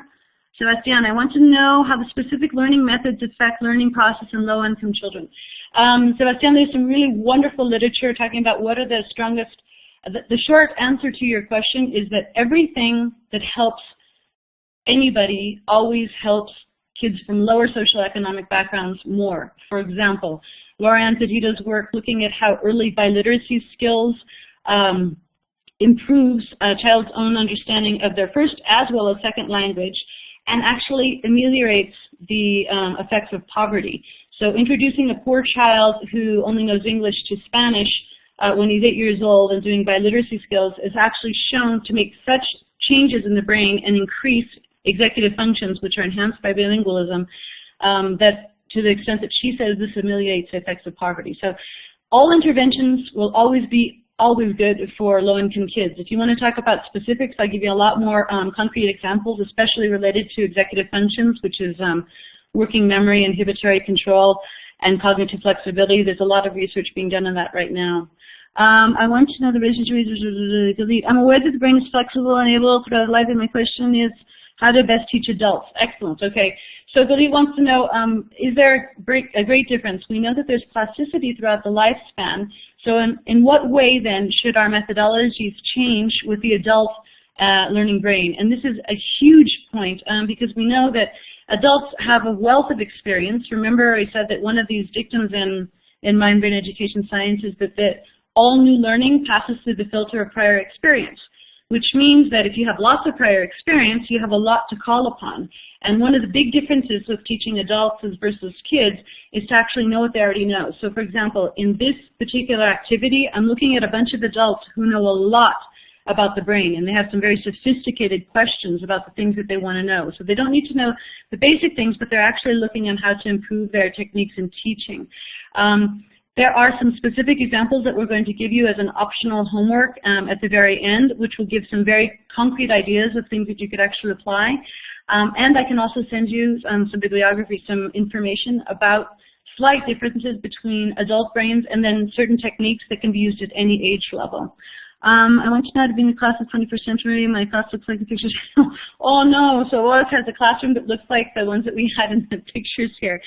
Sebastian, I want to know how the specific learning methods affect learning process in low-income children. Um, Sebastian, there's some really wonderful literature talking about what are the strongest, the, the short answer to your question is that everything that helps anybody always helps kids from lower socioeconomic backgrounds more. For example, Laura Petitto's work looking at how early biliteracy skills um, improves a child's own understanding of their first as well as second language and actually ameliorates the um, effects of poverty. So introducing a poor child who only knows English to Spanish uh, when he's eight years old and doing biliteracy skills is actually shown to make such changes in the brain and increase executive functions, which are enhanced by bilingualism, um, that to the extent that she says this ameliorates the effects of poverty. So all interventions will always be always good for low-income kids. If you want to talk about specifics, I'll give you a lot more um, concrete examples, especially related to executive functions, which is um, working memory, inhibitory control, and cognitive flexibility. There's a lot of research being done on that right now. Um, I want to know the relationship. I'm aware that the brain is flexible and able throughout life, and my question is, how to best teach adults. Excellent. Okay. So Billy wants to know, um, is there a great difference? We know that there's plasticity throughout the lifespan. So in, in what way then should our methodologies change with the adult uh, learning brain? And this is a huge point um, because we know that adults have a wealth of experience. Remember I said that one of these dictums in, in mind-brain education science is that, that all new learning passes through the filter of prior experience which means that if you have lots of prior experience, you have a lot to call upon. And one of the big differences with teaching adults versus kids is to actually know what they already know. So for example, in this particular activity, I'm looking at a bunch of adults who know a lot about the brain, and they have some very sophisticated questions about the things that they want to know. So they don't need to know the basic things, but they're actually looking at how to improve their techniques in teaching. Um, there are some specific examples that we're going to give you as an optional homework um, at the very end, which will give some very concrete ideas of things that you could actually apply. Um, and I can also send you um, some bibliography, some information about slight differences between adult brains and then certain techniques that can be used at any age level. Um, I want you now to be in the class of 21st century. My class looks like the pictures. oh no, so Oz has a classroom that looks like the ones that we had in the pictures here.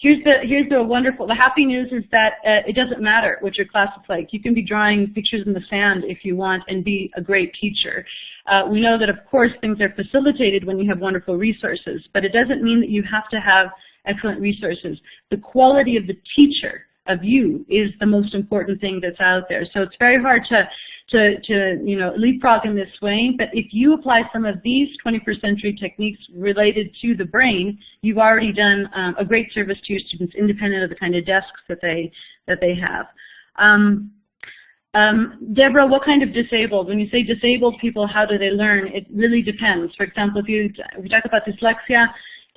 Here's the here's the wonderful. The happy news is that uh, it doesn't matter what your class is like. You can be drawing pictures in the sand if you want and be a great teacher. Uh, we know that of course things are facilitated when you have wonderful resources, but it doesn't mean that you have to have excellent resources. The quality of the teacher of you is the most important thing that's out there. So it's very hard to, to, to you know, leapfrog in this way, but if you apply some of these 21st century techniques related to the brain, you've already done um, a great service to your students independent of the kind of desks that they, that they have. Um, um, Deborah, what kind of disabled? When you say disabled people, how do they learn? It really depends. For example, if you, if you talk about dyslexia,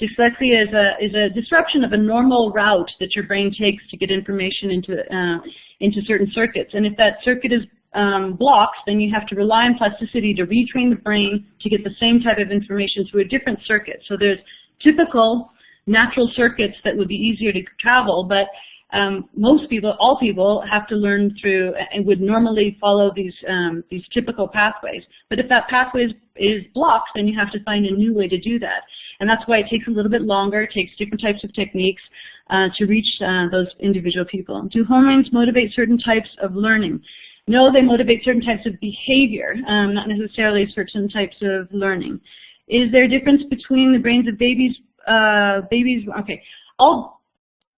Dyslexia is a, is a disruption of a normal route that your brain takes to get information into, uh, into certain circuits. And if that circuit is um, blocked, then you have to rely on plasticity to retrain the brain to get the same type of information through a different circuit. So there's typical natural circuits that would be easier to travel, but um, most people, all people, have to learn through and would normally follow these um, these typical pathways. But if that pathway is, is blocked, then you have to find a new way to do that. And that's why it takes a little bit longer. It takes different types of techniques uh, to reach uh, those individual people. Do hormones motivate certain types of learning? No, they motivate certain types of behavior, um, not necessarily certain types of learning. Is there a difference between the brains of babies? Uh, babies, okay. All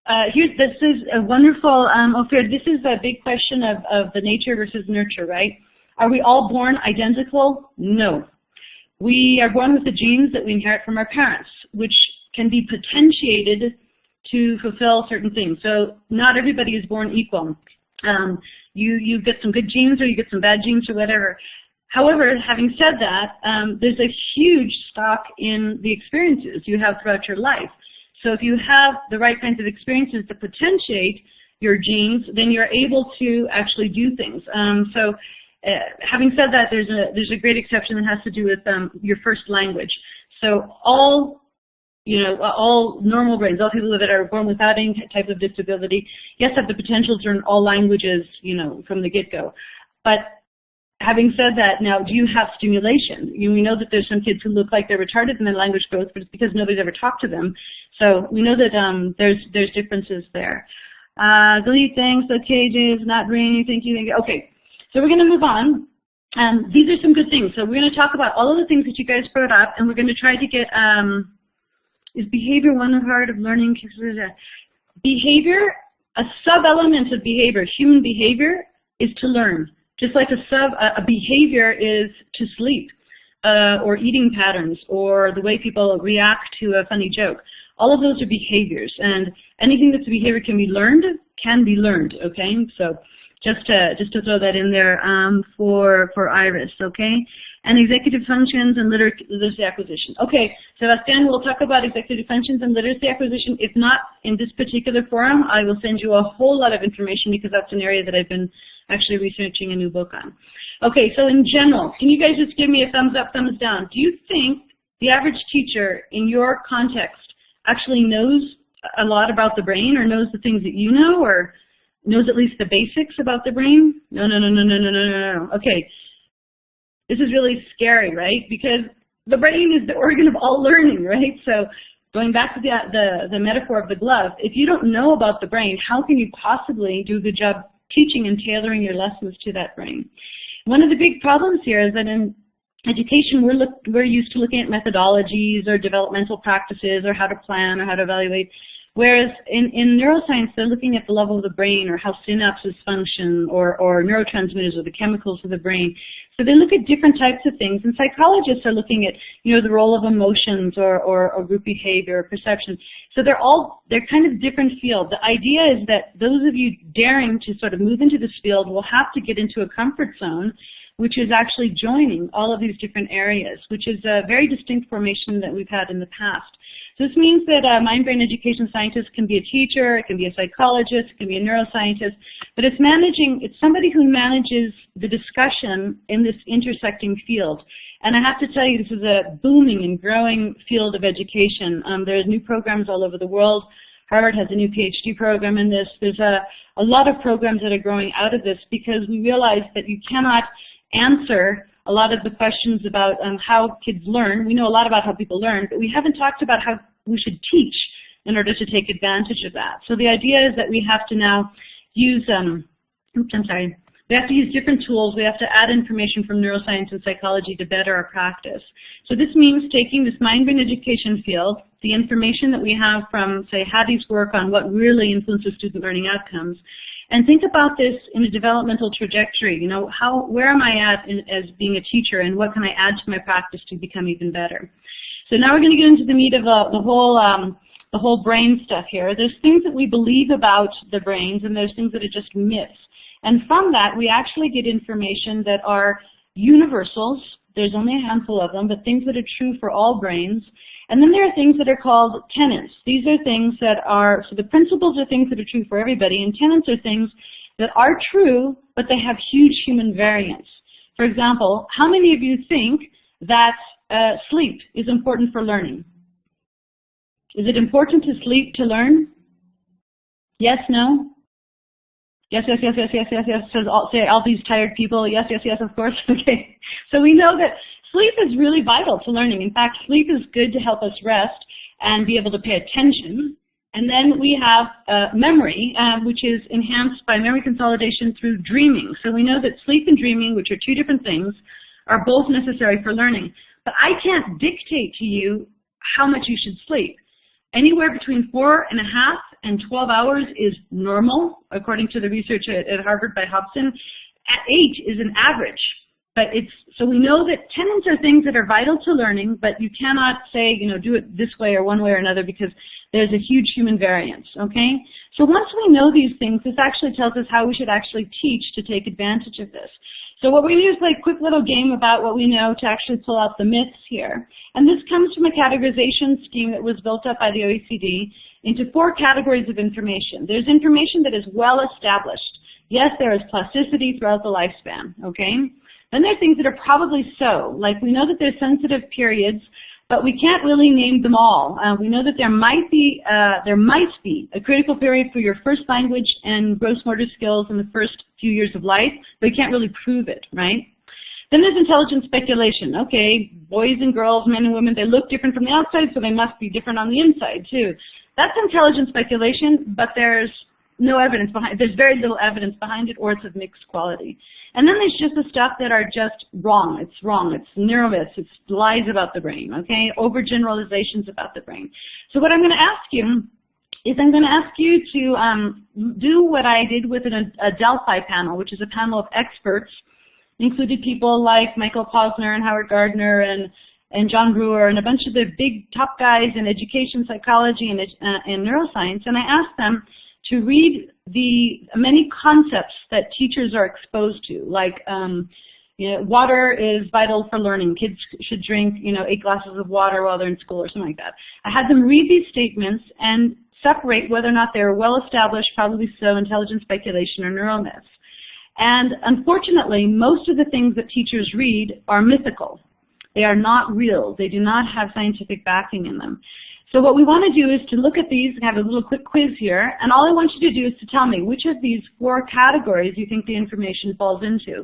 uh, here, this is a wonderful, um, Ophir, this is a big question of, of the nature versus nurture, right? Are we all born identical? No. We are born with the genes that we inherit from our parents, which can be potentiated to fulfill certain things. So not everybody is born equal. Um, you, you get some good genes or you get some bad genes or whatever. However, having said that, um, there's a huge stock in the experiences you have throughout your life. So if you have the right kinds of experiences to potentiate your genes, then you're able to actually do things. Um, so uh, having said that, there's a, there's a great exception that has to do with um, your first language. So all you know, all normal brains, all people that are born without any type of disability, yes, have the potential to learn all languages, you know, from the get-go. But having said that, now, do you have stimulation? You, we know that there's some kids who look like they're retarded in their language growth, but it's because nobody's ever talked to them. So we know that um, there's there's differences there. Uh, delete things, okay, Jay, is not bringing anything you think. Okay, so we're going to move on. Um, these are some good things. So we're going to talk about all of the things that you guys brought up, and we're going to try to get, um, is behavior one part of learning? Behavior, a sub-element of behavior, human behavior, is to learn. Just like a, sub, a behavior is to sleep, uh, or eating patterns, or the way people react to a funny joke. All of those are behaviors, and anything that's a behavior can be learned, can be learned, okay? So just to just to throw that in there um, for for Iris, okay? And executive functions and liter literacy acquisition. Okay, Sebastian, we'll talk about executive functions and literacy acquisition. If not in this particular forum, I will send you a whole lot of information because that's an area that I've been actually researching a new book on. Okay, so in general, can you guys just give me a thumbs up, thumbs down? Do you think the average teacher in your context actually knows a lot about the brain or knows the things that you know or knows at least the basics about the brain? No, no, no, no, no, no, no, no. Okay, this is really scary, right? Because the brain is the organ of all learning, right? So going back to the, the, the metaphor of the glove, if you don't know about the brain, how can you possibly do the good job teaching and tailoring your lessons to that brain? One of the big problems here is that in education, we're, look, we're used to looking at methodologies or developmental practices or how to plan or how to evaluate. Whereas in, in neuroscience, they're looking at the level of the brain or how synapses function or, or neurotransmitters or the chemicals of the brain. So they look at different types of things. And psychologists are looking at, you know, the role of emotions or, or, or group behavior or perception. So they're all, they're kind of different fields. The idea is that those of you daring to sort of move into this field will have to get into a comfort zone which is actually joining all of these different areas, which is a very distinct formation that we've had in the past. So this means that uh, a mind-brain education scientist can be a teacher, it can be a psychologist, it can be a neuroscientist, but it's managing, it's somebody who manages the discussion in this intersecting field. And I have to tell you, this is a booming and growing field of education. Um, there's new programs all over the world. Harvard has a new PhD program in this. There's a, a lot of programs that are growing out of this because we realize that you cannot answer a lot of the questions about um, how kids learn. We know a lot about how people learn, but we haven't talked about how we should teach in order to take advantage of that. So the idea is that we have to now use, um, oops, I'm sorry, we have to use different tools. We have to add information from neuroscience and psychology to better our practice. So this means taking this mind-brain education field, the information that we have from, say, Hattie's work on what really influences student learning outcomes, and think about this in a developmental trajectory. You know, how, where am I at in, as being a teacher, and what can I add to my practice to become even better? So now we're going to get into the meat of uh, the whole um, the whole brain stuff here. There's things that we believe about the brains, and there's things that are just myths. And from that, we actually get information that are universals. There's only a handful of them, but things that are true for all brains. And then there are things that are called tenets. These are things that are, so the principles are things that are true for everybody, and tenets are things that are true, but they have huge human variance. For example, how many of you think that uh, sleep is important for learning? Is it important to sleep to learn? Yes, no? Yes, yes, yes, yes, yes, yes, yes, says all, say all these tired people. Yes, yes, yes, of course. Okay. So we know that sleep is really vital to learning. In fact, sleep is good to help us rest and be able to pay attention. And then we have uh, memory, uh, which is enhanced by memory consolidation through dreaming. So we know that sleep and dreaming, which are two different things, are both necessary for learning. But I can't dictate to you how much you should sleep. Anywhere between four and a half and 12 hours is normal, according to the research at, at Harvard by Hobson. At eight is an average. But it's, so we know that tenets are things that are vital to learning, but you cannot say, you know, do it this way or one way or another because there's a huge human variance, okay? So once we know these things, this actually tells us how we should actually teach to take advantage of this. So what to do is play a quick little game about what we know to actually pull out the myths here. And this comes from a categorization scheme that was built up by the OECD into four categories of information. There's information that is well established. Yes, there is plasticity throughout the lifespan, okay? Then there are things that are probably so, like we know that there's sensitive periods, but we can't really name them all. Uh, we know that there might be uh, there might be a critical period for your first language and gross motor skills in the first few years of life, but we can't really prove it, right? Then there's intelligent speculation. Okay, boys and girls, men and women, they look different from the outside, so they must be different on the inside too. That's intelligent speculation, but there's no evidence behind There's very little evidence behind it, or it's of mixed quality. And then there's just the stuff that are just wrong. It's wrong. It's neuromyths. It's lies about the brain, okay? Overgeneralizations about the brain. So what I'm going to ask you is I'm going to ask you to um, do what I did with an, a Delphi panel, which is a panel of experts, included people like Michael Posner and Howard Gardner and and John Bruer and a bunch of the big top guys in education psychology and, uh, and neuroscience, and I asked them to read the many concepts that teachers are exposed to, like um, you know, water is vital for learning. Kids should drink, you know, eight glasses of water while they're in school or something like that. I had them read these statements and separate whether or not they were well established, probably so, intelligent speculation or neural myths. And unfortunately, most of the things that teachers read are mythical. They are not real. They do not have scientific backing in them. So what we want to do is to look at these and have a little quick quiz here. And all I want you to do is to tell me which of these four categories you think the information falls into.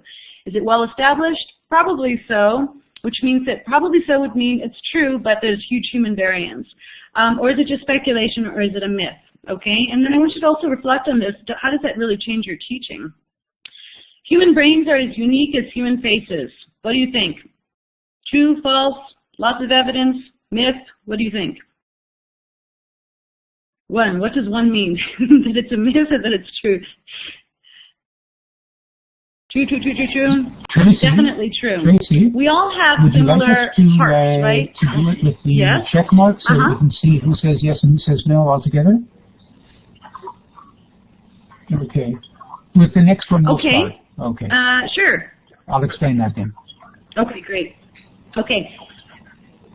Is it well established? Probably so, which means that probably so would mean it's true, but there's huge human variance. Um, or is it just speculation or is it a myth? Okay, and then I want you to also reflect on this. How does that really change your teaching? Human brains are as unique as human faces. What do you think? True, false, lots of evidence, myth? What do you think? One, what does one mean? that it's a myth or that it's true? True, true, true, true, true. Tracy, Definitely true. Tracy, we all have would similar you like us to, hearts, uh, right? to do it with the Yes. check mark so Uh-huh. we can see who says yes and who says no altogether? Okay. With the next one, we'll Okay. start. Okay. Uh, sure. I'll explain that then. Okay, great. Okay,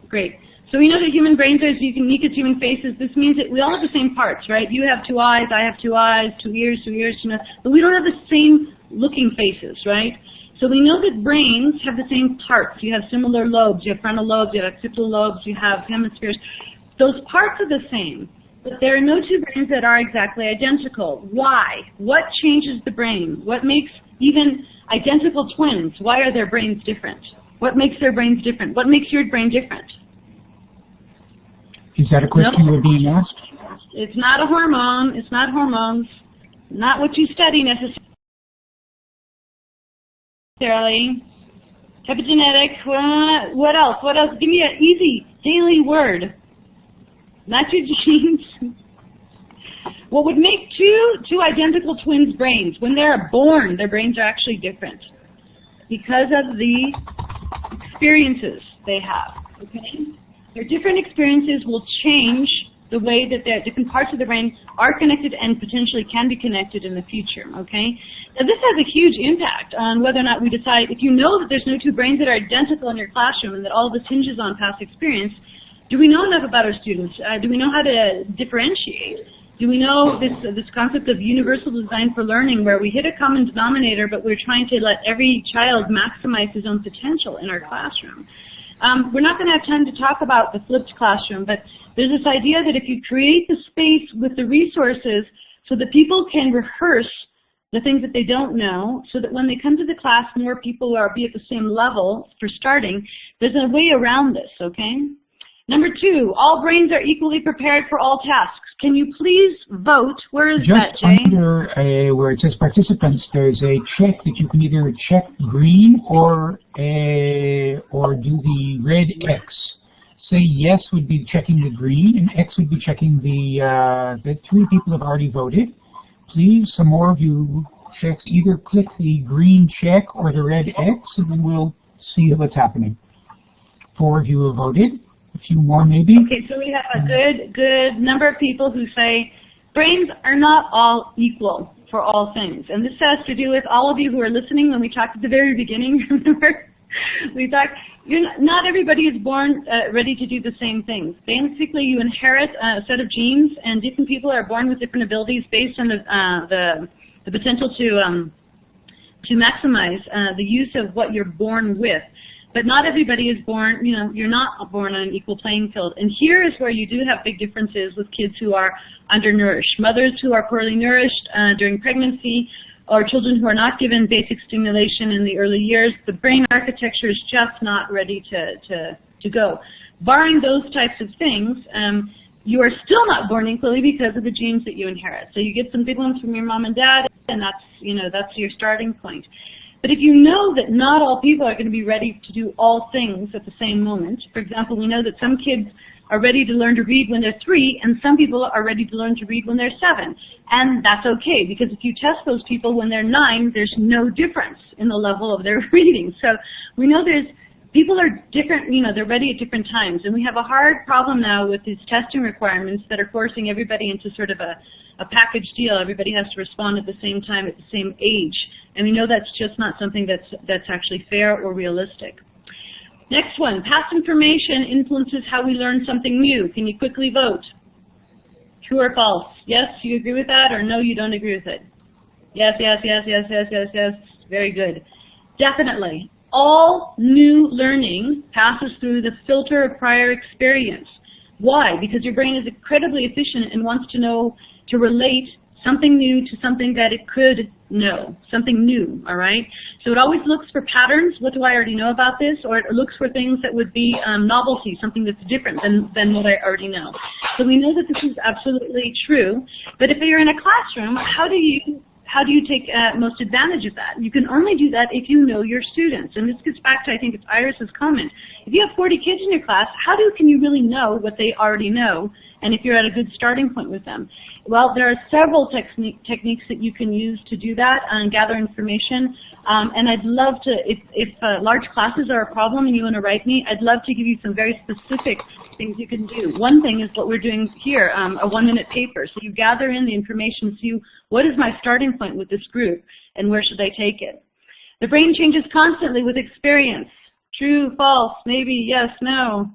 great. So we know that human brains are as unique as human faces. This means that we all have the same parts, right? You have two eyes, I have two eyes, two ears, two ears, two nose, but we don't have the same looking faces, right? So we know that brains have the same parts. You have similar lobes. You have frontal lobes, you have occipital lobes, you have hemispheres. Those parts are the same, but there are no two brains that are exactly identical. Why? What changes the brain? What makes even identical twins, why are their brains different? What makes their brains different? What makes your brain different? Is that a question Nope. were being asked? It's not a hormone. It's not hormones. Not what you study necessarily. Epigenetic. What, what else? What else? Give me an easy daily word. Not your genes. What would make two two identical twins' brains when they're born? Their brains are actually different because of the experiences they have. Okay. Their different experiences will change the way that their different parts of the brain are connected and potentially can be connected in the future, okay? Now this has a huge impact on whether or not we decide, if you know that there's no two brains that are identical in your classroom and that all this hinges on past experience, do we know enough about our students? Uh, do we know how to differentiate? Do we know this, this concept of universal design for learning where we hit a common denominator but we're trying to let every child maximize his own potential in our classroom? Um, we're not going to have time to talk about the flipped classroom, but there's this idea that if you create the space with the resources so that people can rehearse the things that they don't know, so that when they come to the class, more people will be at the same level for starting, there's a way around this, okay? Number two, all brains are equally prepared for all tasks. Can you please vote? Where is that, Just Jane? under uh, where it says participants, there's a check that you can either check green or uh, or do the red X. Say yes would be checking the green, and X would be checking the uh, the three people have already voted. Please, some more of you check either click the green check or the red X, and then we'll see what's happening. Four of you have voted. Few more maybe. Okay, so we have a good, good number of people who say brains are not all equal for all things. And this has to do with all of you who are listening when we talked at the very beginning, remember? we talked, you're not, not everybody is born uh, ready to do the same things. Basically, you inherit a set of genes, and different people are born with different abilities based on the, uh, the, the potential to, um, to maximize uh, the use of what you're born with. But not everybody is born, you know, you're not born on an equal playing field. And here is where you do have big differences with kids who are undernourished. Mothers who are poorly nourished uh, during pregnancy or children who are not given basic stimulation in the early years, the brain architecture is just not ready to, to, to go. Barring those types of things, um, you are still not born equally because of the genes that you inherit. So you get some big ones from your mom and dad, and that's, you know, that's your starting point. But if you know that not all people are going to be ready to do all things at the same moment, for example, we know that some kids are ready to learn to read when they're three, and some people are ready to learn to read when they're seven. And that's okay, because if you test those people when they're nine, there's no difference in the level of their reading. So we know there's people are different, you know, they're ready at different times. And we have a hard problem now with these testing requirements that are forcing everybody into sort of a, a package deal. Everybody has to respond at the same time at the same age. And we know that's just not something that's, that's actually fair or realistic. Next one, past information influences how we learn something new. Can you quickly vote? True or false? Yes, you agree with that, or no, you don't agree with it? Yes, yes, yes, yes, yes, yes, yes. Very good. Definitely. All new learning passes through the filter of prior experience. Why? Because your brain is incredibly efficient and wants to know, to relate something new to something that it could know, something new, all right? So it always looks for patterns, what do I already know about this, or it looks for things that would be um, novelty, something that's different than, than what I already know. So we know that this is absolutely true, but if you're in a classroom, how do you how do you take uh, most advantage of that? You can only do that if you know your students. And this gets back to, I think it's Iris's comment. If you have 40 kids in your class, how do can you really know what they already know? And if you're at a good starting point with them? Well, there are several techni techniques that you can use to do that and gather information. Um, and I'd love to, if, if uh, large classes are a problem and you want to write me, I'd love to give you some very specific things you can do. One thing is what we're doing here, um, a one-minute paper. So you gather in the information, see what is my starting point with this group, and where should I take it. The brain changes constantly with experience. True, false, maybe, yes, no.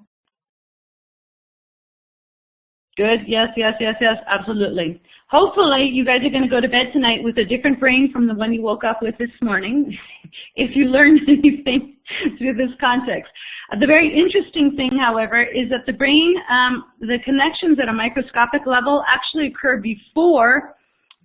Good, yes, yes, yes, yes, absolutely. Hopefully you guys are going to go to bed tonight with a different brain from the one you woke up with this morning, if you learned anything through this context. Uh, the very interesting thing, however, is that the brain, um, the connections at a microscopic level actually occur before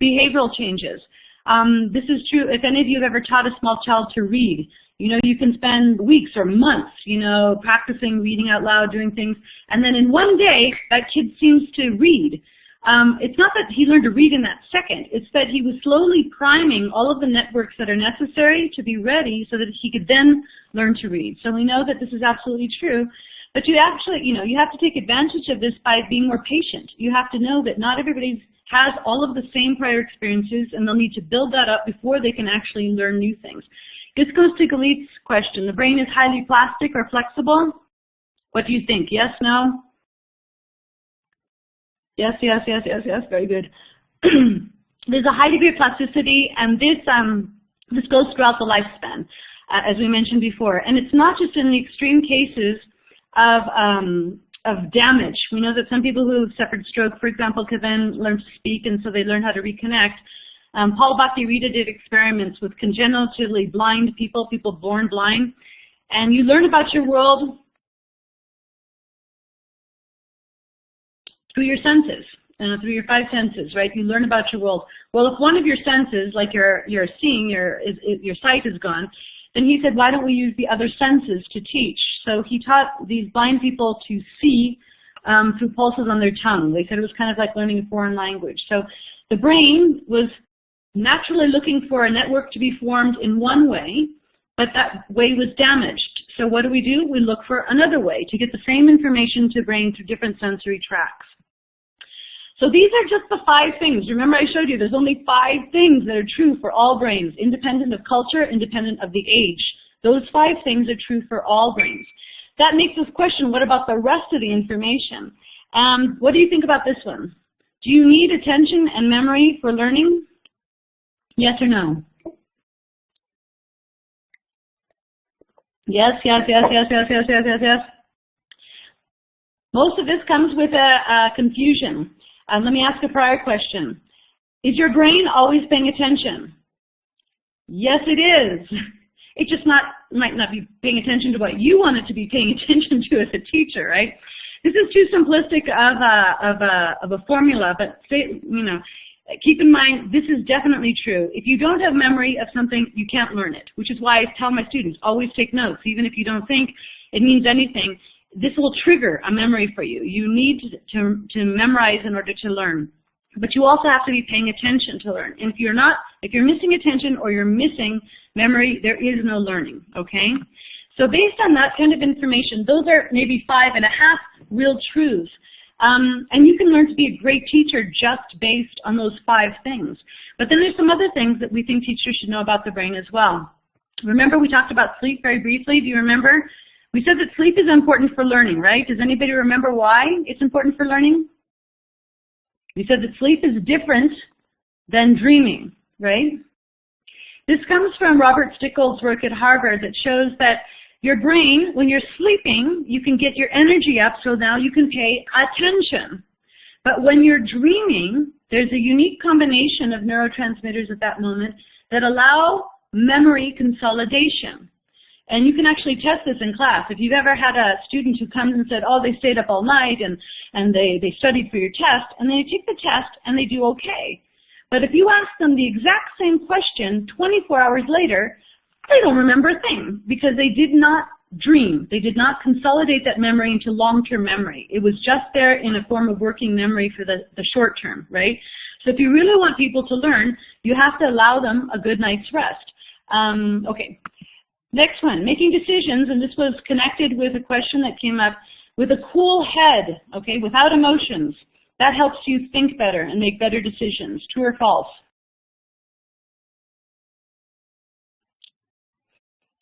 behavioral changes. Um, this is true if any of you have ever taught a small child to read. You know, you can spend weeks or months, you know, practicing reading out loud, doing things, and then in one day, that kid seems to read. Um, it's not that he learned to read in that second. It's that he was slowly priming all of the networks that are necessary to be ready so that he could then learn to read. So we know that this is absolutely true. But you actually, you know, you have to take advantage of this by being more patient. You have to know that not everybody has all of the same prior experiences and they'll need to build that up before they can actually learn new things. This goes to Galit's question. The brain is highly plastic or flexible? What do you think? Yes, no? Yes, yes, yes, yes, yes. Very good. There's a high degree of plasticity, and this um, this goes throughout the lifespan, uh, as we mentioned before. And it's not just in the extreme cases of um, of damage. We know that some people who have suffered stroke, for example, can then learn to speak, and so they learn how to reconnect. Um, Paul Bach-y-Rita did experiments with congenitally blind people, people born blind, and you learn about your world through your senses, uh, through your five senses, right? You learn about your world. Well, if one of your senses, like your your seeing, your is, is, your sight is gone, then he said, why don't we use the other senses to teach? So he taught these blind people to see um, through pulses on their tongue. They said it was kind of like learning a foreign language. So the brain was naturally looking for a network to be formed in one way, but that way was damaged. So what do we do? We look for another way to get the same information to the brain through different sensory tracks. So these are just the five things. Remember I showed you there's only five things that are true for all brains, independent of culture, independent of the age. Those five things are true for all brains. That makes us question, what about the rest of the information? Um, what do you think about this one? Do you need attention and memory for learning? Yes or no? Yes, yes, yes, yes, yes, yes, yes, yes, yes. Most of this comes with a, a confusion. Um, let me ask a prior question. Is your brain always paying attention? Yes, it is. It just not might not be paying attention to what you want it to be paying attention to as a teacher, right? This is too simplistic of a, of a, of a formula, but say, you know, keep in mind, this is definitely true. If you don't have memory of something, you can't learn it, which is why I tell my students, always take notes, even if you don't think it means anything. This will trigger a memory for you. You need to, to, memorize in order to learn. But you also have to be paying attention to learn. And if you're not, if you're missing attention or you're missing memory, there is no learning, okay? So based on that kind of information, those are maybe five and a half real truths um, and you can learn to be a great teacher just based on those five things. But then there's some other things that we think teachers should know about the brain as well. Remember we talked about sleep very briefly. Do you remember? We said that sleep is important for learning, right? Does anybody remember why it's important for learning? We said that sleep is different than dreaming, right? This comes from Robert Stickgold's work at Harvard that shows that your brain, when you're sleeping, you can get your energy up so now you can pay attention. But when you're dreaming, there's a unique combination of neurotransmitters at that moment that allow memory consolidation. And you can actually test this in class. If you've ever had a student who comes and said, oh, they stayed up all night and, and they, they studied for your test, and they take the test and they do okay. But if you ask them the exact same question 24 hours later, they don't remember a thing because they did not dream. They did not consolidate that memory into long-term memory. It was just there in a form of working memory for the, the short term, right? So if you really want people to learn, you have to allow them a good night's rest. Um, okay, next one, making decisions, and this was connected with a question that came up, with a cool head, okay, without emotions. That helps you think better and make better decisions. True or false?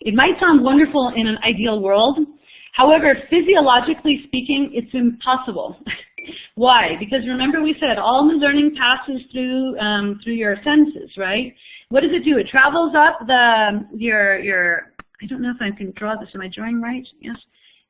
It might sound wonderful in an ideal world. However, physiologically speaking, it's impossible. Why? Because remember we said all the learning passes through um, through your senses, right? What does it do? It travels up the your your. I don't know if I can draw this. Am I drawing right? Yes.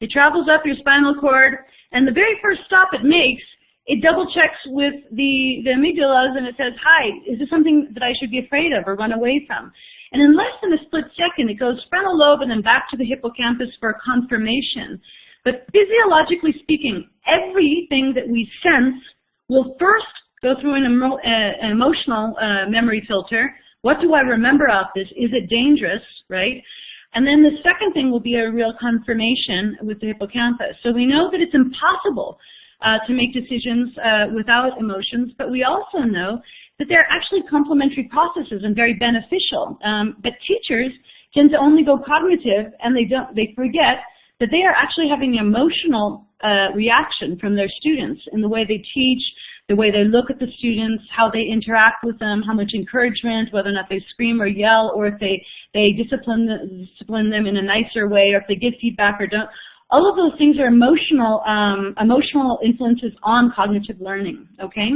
It travels up your spinal cord, and the very first stop it makes, it double checks with the the amygdalas, and it says, "Hi, is this something that I should be afraid of or run away from?" And in less than a split second, it goes frontal lobe and then back to the hippocampus for confirmation. But physiologically speaking, everything that we sense will first go through an, emo uh, emotional uh, memory filter. What do I remember of this? Is it dangerous, right? And then the second thing will be a real confirmation with the hippocampus. So we know that it's impossible uh, to make decisions uh, without emotions, but we also know that they're actually complementary processes and very beneficial. Um, but teachers tend to only go cognitive and they don't they forget that they are actually having emotional uh, reaction from their students in the way they teach, the way they look at the students, how they interact with them, how much encouragement, whether or not they scream or yell, or if they, they discipline, discipline them in a nicer way, or if they give feedback or don't. All of those things are emotional, um, emotional influences on cognitive learning, okay?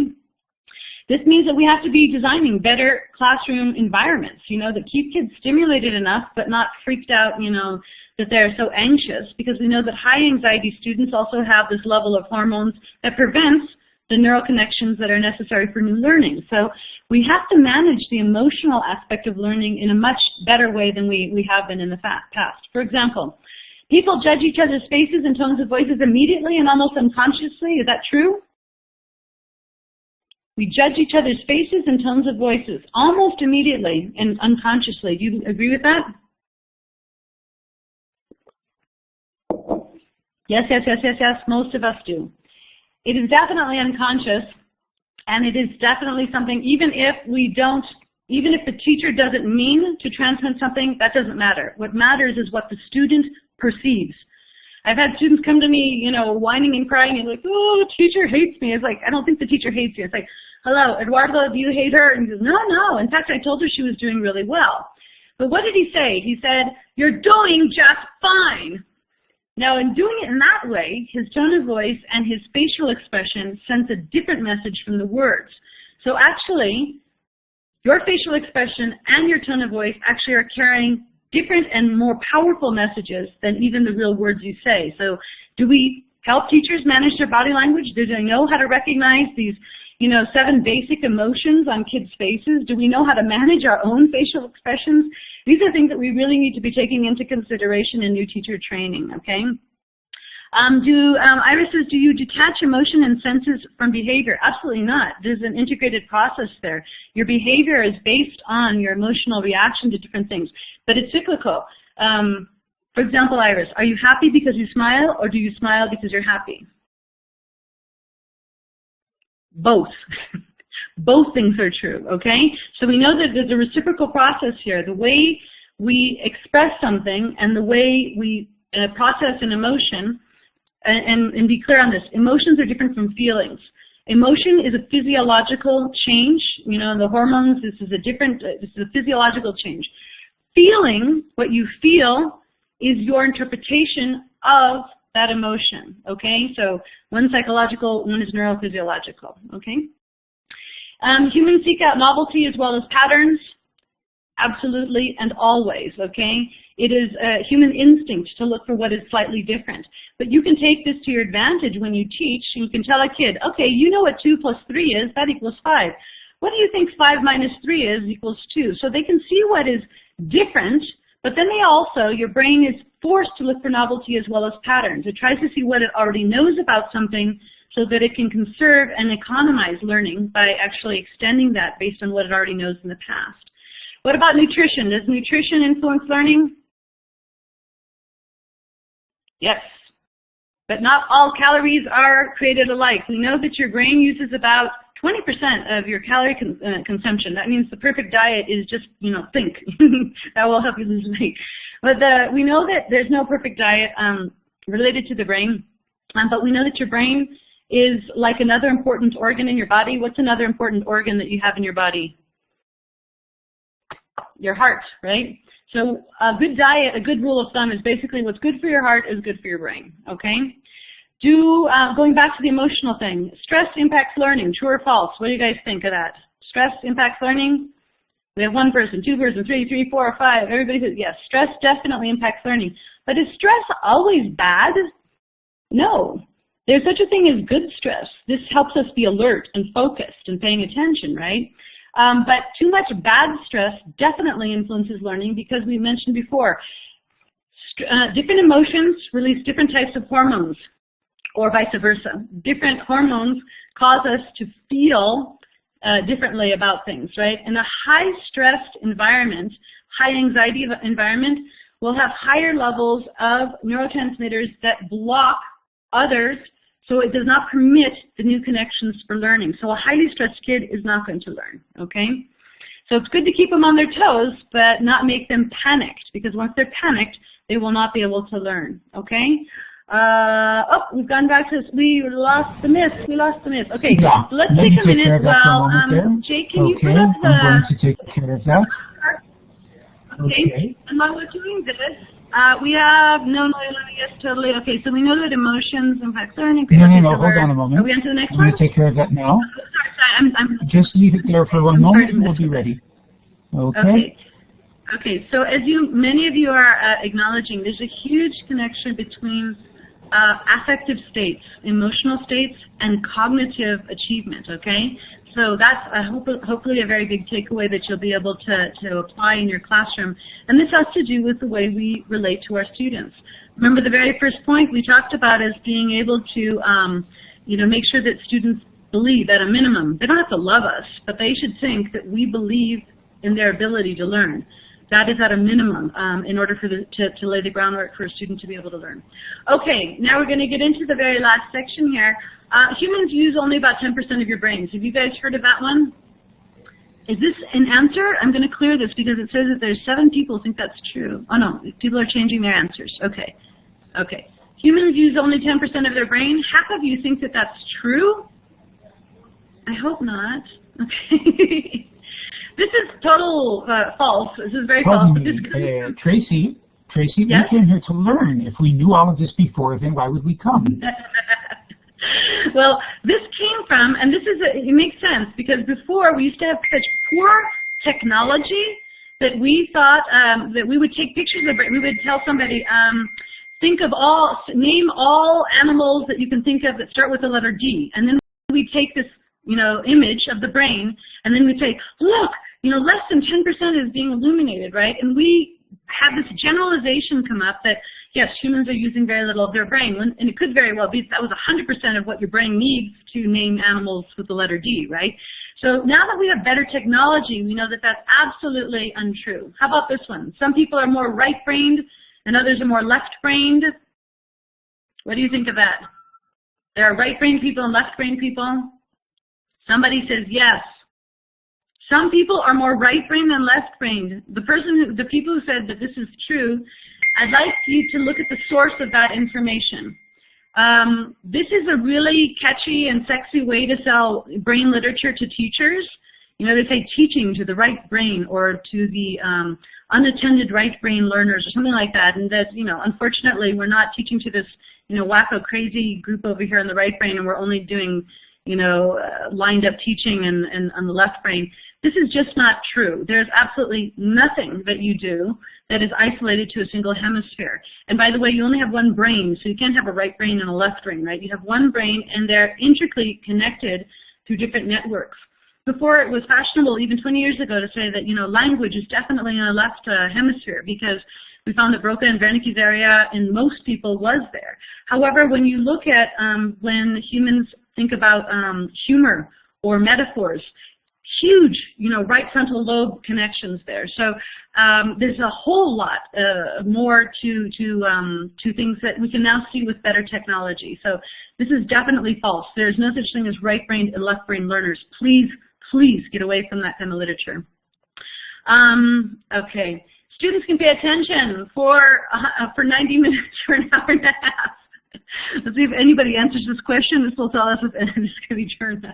This means that we have to be designing better classroom environments, you know, that keep kids stimulated enough but not freaked out, you know, that they're so anxious because we know that high anxiety students also have this level of hormones that prevents the neural connections that are necessary for new learning. So we have to manage the emotional aspect of learning in a much better way than we, we have been in the past. For example, people judge each other's faces and tones of voices immediately and almost unconsciously. Is that true? We judge each other's faces and tones of voices almost immediately and unconsciously. Do you agree with that? Yes, yes, yes, yes, yes, most of us do. It is definitely unconscious, and it is definitely something, even if we don't, even if the teacher doesn't mean to transmit something, that doesn't matter. What matters is what the student perceives. I've had students come to me, you know, whining and crying and like, oh, the teacher hates me. It's like, I don't think the teacher hates you. It's like, hello, Eduardo, do you hate her? And he says, no, no. In fact, I told her she was doing really well. But what did he say? He said, you're doing just fine. Now, in doing it in that way, his tone of voice and his facial expression sends a different message from the words. So actually, your facial expression and your tone of voice actually are carrying different and more powerful messages than even the real words you say. So do we help teachers manage their body language? Do they know how to recognize these, you know, seven basic emotions on kids' faces? Do we know how to manage our own facial expressions? These are things that we really need to be taking into consideration in new teacher training, okay? Um, do um, Iris says, do you detach emotion and senses from behavior? Absolutely not. There's an integrated process there. Your behavior is based on your emotional reaction to different things, but it's cyclical. Um, for example, Iris, are you happy because you smile, or do you smile because you're happy? Both. Both things are true, okay? So we know that there's a reciprocal process here. The way we express something and the way we uh, process an emotion and, and be clear on this, emotions are different from feelings. Emotion is a physiological change. You know, the hormones, this is a different, uh, this is a physiological change. Feeling, what you feel, is your interpretation of that emotion, okay? So one psychological, one is neurophysiological, okay? Um, humans seek out novelty as well as patterns. Absolutely and always, okay? It is a human instinct to look for what is slightly different. But you can take this to your advantage when you teach. You can tell a kid, okay, you know what 2 plus 3 is, that equals 5. What do you think 5 minus 3 is equals 2? So they can see what is different, but then they also, your brain is forced to look for novelty as well as patterns. It tries to see what it already knows about something so that it can conserve and economize learning by actually extending that based on what it already knows in the past. What about nutrition? Does nutrition influence learning? Yes. But not all calories are created alike. We know that your brain uses about 20% of your calorie con uh, consumption. That means the perfect diet is just, you know, think. that will help you lose weight. But the, we know that there's no perfect diet um, related to the brain. Um, but we know that your brain is like another important organ in your body. What's another important organ that you have in your body? Your heart, right? So a good diet, a good rule of thumb is basically what's good for your heart is good for your brain, okay? Do, uh, going back to the emotional thing, stress impacts learning, true or false? What do you guys think of that? Stress impacts learning? We have one person, two person, three, three, four, five. Everybody says yes. Stress definitely impacts learning. But is stress always bad? No. There's such a thing as good stress. This helps us be alert and focused and paying attention, right? Um, but too much bad stress definitely influences learning because we mentioned before, uh, different emotions release different types of hormones or vice versa. Different hormones cause us to feel uh, differently about things, right? In a high stressed environment, high anxiety environment, we'll have higher levels of neurotransmitters that block others so it does not permit the new connections for learning. So a highly stressed kid is not going to learn, okay? So it's good to keep them on their toes, but not make them panicked, because once they're panicked, they will not be able to learn, okay? Uh, oh, we've gone back to, we lost the miss, we lost the miss. Okay, yeah. let's take a minute while, um, Jay, can okay. you put up the... I'm going to take care of that. Okay, okay. and while we're doing this, uh, we have, no, no, yes, totally. Okay, so we know that emotions impact learning. No, no, no, hold on a moment. Are we on to the next I'm one? going to take care of that now. Oh, sorry, sorry, I'm, I'm Just leave it there for one moment and we'll be ready. Okay? Okay. Okay, so as you, many of you are uh, acknowledging, there's a huge connection between uh, affective states, emotional states, and cognitive achievement, okay? So that's a hope, hopefully a very big takeaway that you'll be able to, to apply in your classroom. And this has to do with the way we relate to our students. Remember the very first point we talked about is being able to um, you know, make sure that students believe at a minimum. They don't have to love us, but they should think that we believe in their ability to learn. That is at a minimum um, in order for the, to, to lay the groundwork for a student to be able to learn. Okay, now we're going to get into the very last section here. Uh, humans use only about 10% of your brains. Have you guys heard of that one? Is this an answer? I'm going to clear this because it says that there's seven people think that's true. Oh no, people are changing their answers. Okay, okay. Humans use only 10% of their brain. Half of you think that that's true. I hope not. Okay. This is total uh, false. This is very Pardon false. Me, uh, Tracy, Tracy, Yes? we came here to learn. If we knew all of this before, then why would we come? well, this came from, and this is, a, it makes sense, because before we used to have such poor technology that we thought um, that we would take pictures of it. We would tell somebody, um, think of all, name all animals that you can think of that start with the letter D. And then we take this, you know, image of the brain, and then we say, look, you know, less than 10% is being illuminated, right? And we have this generalization come up that, yes, humans are using very little of their brain, and it could very well be that was 100% of what your brain needs to name animals with the letter D, right? So now that we have better technology, we know that that's absolutely untrue. How about this one? Some people are more right-brained, and others are more left-brained. What do you think of that? There are right-brained people and left-brained people. Somebody says yes. Some people are more right-brained than left-brained. The person, who, the people who said that this is true, I'd like you to look at the source of that information. Um, this is a really catchy and sexy way to sell brain literature to teachers. You know, they say teaching to the right brain or to the um, unattended right brain learners or something like that. And that, you know, unfortunately, we're not teaching to this, you know, wacko crazy group over here in the right brain, and we're only doing, you know, uh, lined up teaching and, and on the left brain. This is just not true. There's absolutely nothing that you do that is isolated to a single hemisphere. And by the way, you only have one brain, so you can't have a right brain and a left brain, right? You have one brain, and they're intricately connected through different networks. Before it was fashionable, even 20 years ago, to say that you know language is definitely in the left uh, hemisphere because we found that Broca and Wernicke's area in most people was there. However, when you look at um, when humans think about um, humor or metaphors, huge, you know, right frontal lobe connections there. So um, there's a whole lot uh, more to to um, to things that we can now see with better technology. So this is definitely false. There's no such thing as right-brained and left-brained learners. Please, please get away from that kind of literature. Um, okay, students can pay attention for uh, for 90 minutes or an hour and a half. Let's see if anybody answers this question. This will tell us if it's going to be turned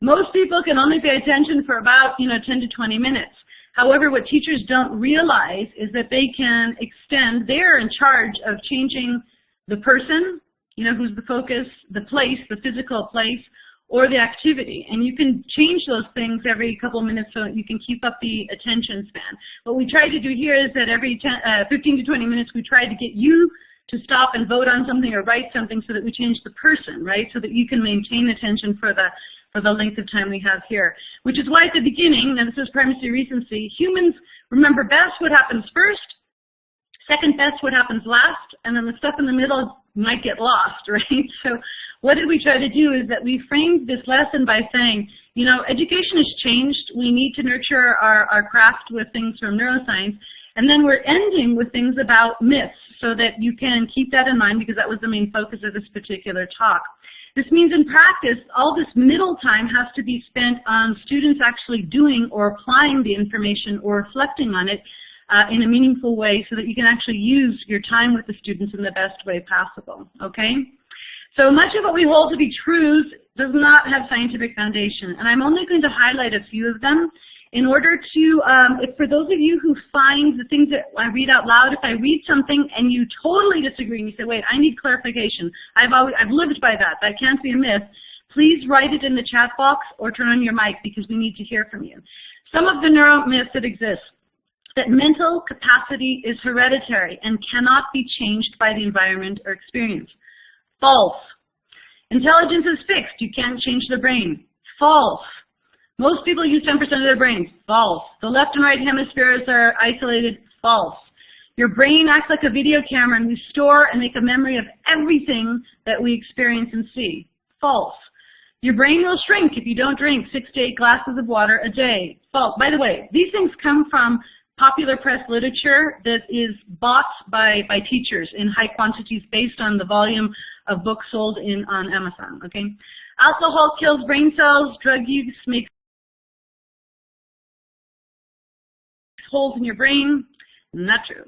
most people can only pay attention for about, you know, 10 to 20 minutes. However, what teachers don't realize is that they can extend, they're in charge of changing the person, you know, who's the focus, the place, the physical place, or the activity. And you can change those things every couple minutes so you can keep up the attention span. What we try to do here is that every 10, uh, 15 to 20 minutes we try to get you to stop and vote on something or write something so that we change the person, right? So that you can maintain attention for the for the length of time we have here. Which is why at the beginning, and this is primacy recency, humans remember best what happens first, second best what happens last, and then the stuff in the middle might get lost, right? So what did we try to do is that we framed this lesson by saying, you know, education has changed. We need to nurture our, our craft with things from neuroscience. And then we're ending with things about myths so that you can keep that in mind because that was the main focus of this particular talk. This means in practice, all this middle time has to be spent on students actually doing or applying the information or reflecting on it uh, in a meaningful way so that you can actually use your time with the students in the best way possible, okay? So much of what we hold to be truths does not have scientific foundation, and I'm only going to highlight a few of them in order to, um, if for those of you who find the things that I read out loud, if I read something and you totally disagree and you say, wait, I need clarification, I've, always, I've lived by that, that can't be a myth, please write it in the chat box or turn on your mic because we need to hear from you. Some of the neuro myths that exist that mental capacity is hereditary and cannot be changed by the environment or experience. False. Intelligence is fixed. You can't change the brain. False. Most people use 10% of their brains. False. The left and right hemispheres are isolated. False. Your brain acts like a video camera and we store and make a memory of everything that we experience and see. False. Your brain will shrink if you don't drink six to eight glasses of water a day. False. By the way, these things come from popular press literature that is bought by, by teachers in high quantities based on the volume of books sold in on Amazon. Okay, Alcohol kills brain cells, drug use makes holes in your brain. Not true.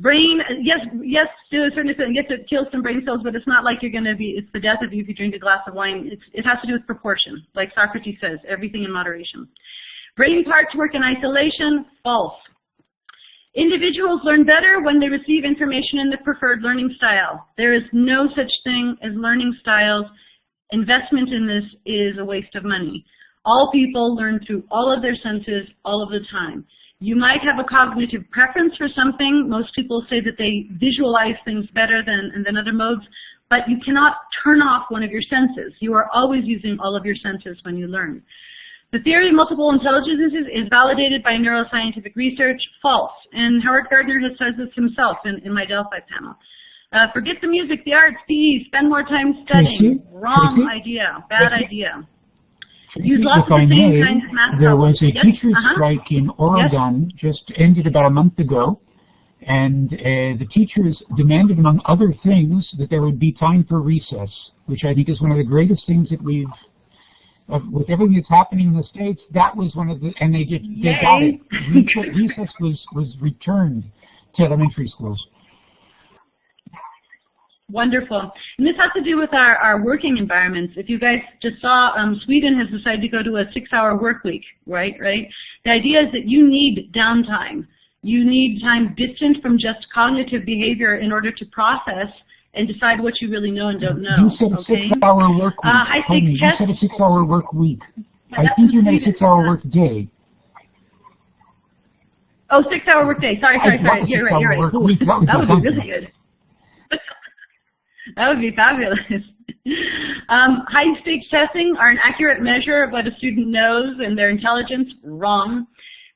Brain, yes, yes, to a certain extent, yes, it kills some brain cells, but it's not like you're going to be, it's the death of you if you drink a glass of wine. It's, it has to do with proportion. Like Socrates says, everything in moderation. Brain parts work in isolation, false. Individuals learn better when they receive information in the preferred learning style. There is no such thing as learning styles. Investment in this is a waste of money. All people learn through all of their senses all of the time. You might have a cognitive preference for something. Most people say that they visualize things better than, than other modes, but you cannot turn off one of your senses. You are always using all of your senses when you learn. The theory of multiple intelligences is validated by neuroscientific research. False. And Howard Gardner has said this himself in, in my Delphi panel. Uh, forget the music, the arts, PE, spend more time studying. Wrong idea. Bad idea. Use lots of the same may, kinds of math There was a yes? teacher's uh -huh. strike in Oregon, yes? just ended about a month ago, and uh, the teachers demanded, among other things, that there would be time for recess, which I think is one of the greatest things that we've of, with everything that's happening in the states, that was one of the, and they just they got it. Recess was was returned to elementary schools. Wonderful. And this has to do with our, our working environments. If you guys just saw, um, Sweden has decided to go to a six-hour work week, right? Right. The idea is that you need downtime. You need time distant from just cognitive behavior in order to process and decide what you really know and don't know. You said okay? six-hour work week. Uh, I think you said a six-hour work week. I think you meant a six-hour work day. Oh, six-hour work day. Sorry, sorry, sorry. You're right. You're right. Week, that, that would be really good. that would be fabulous. um, high-stakes testing are an accurate measure of what a student knows and their intelligence. Wrong.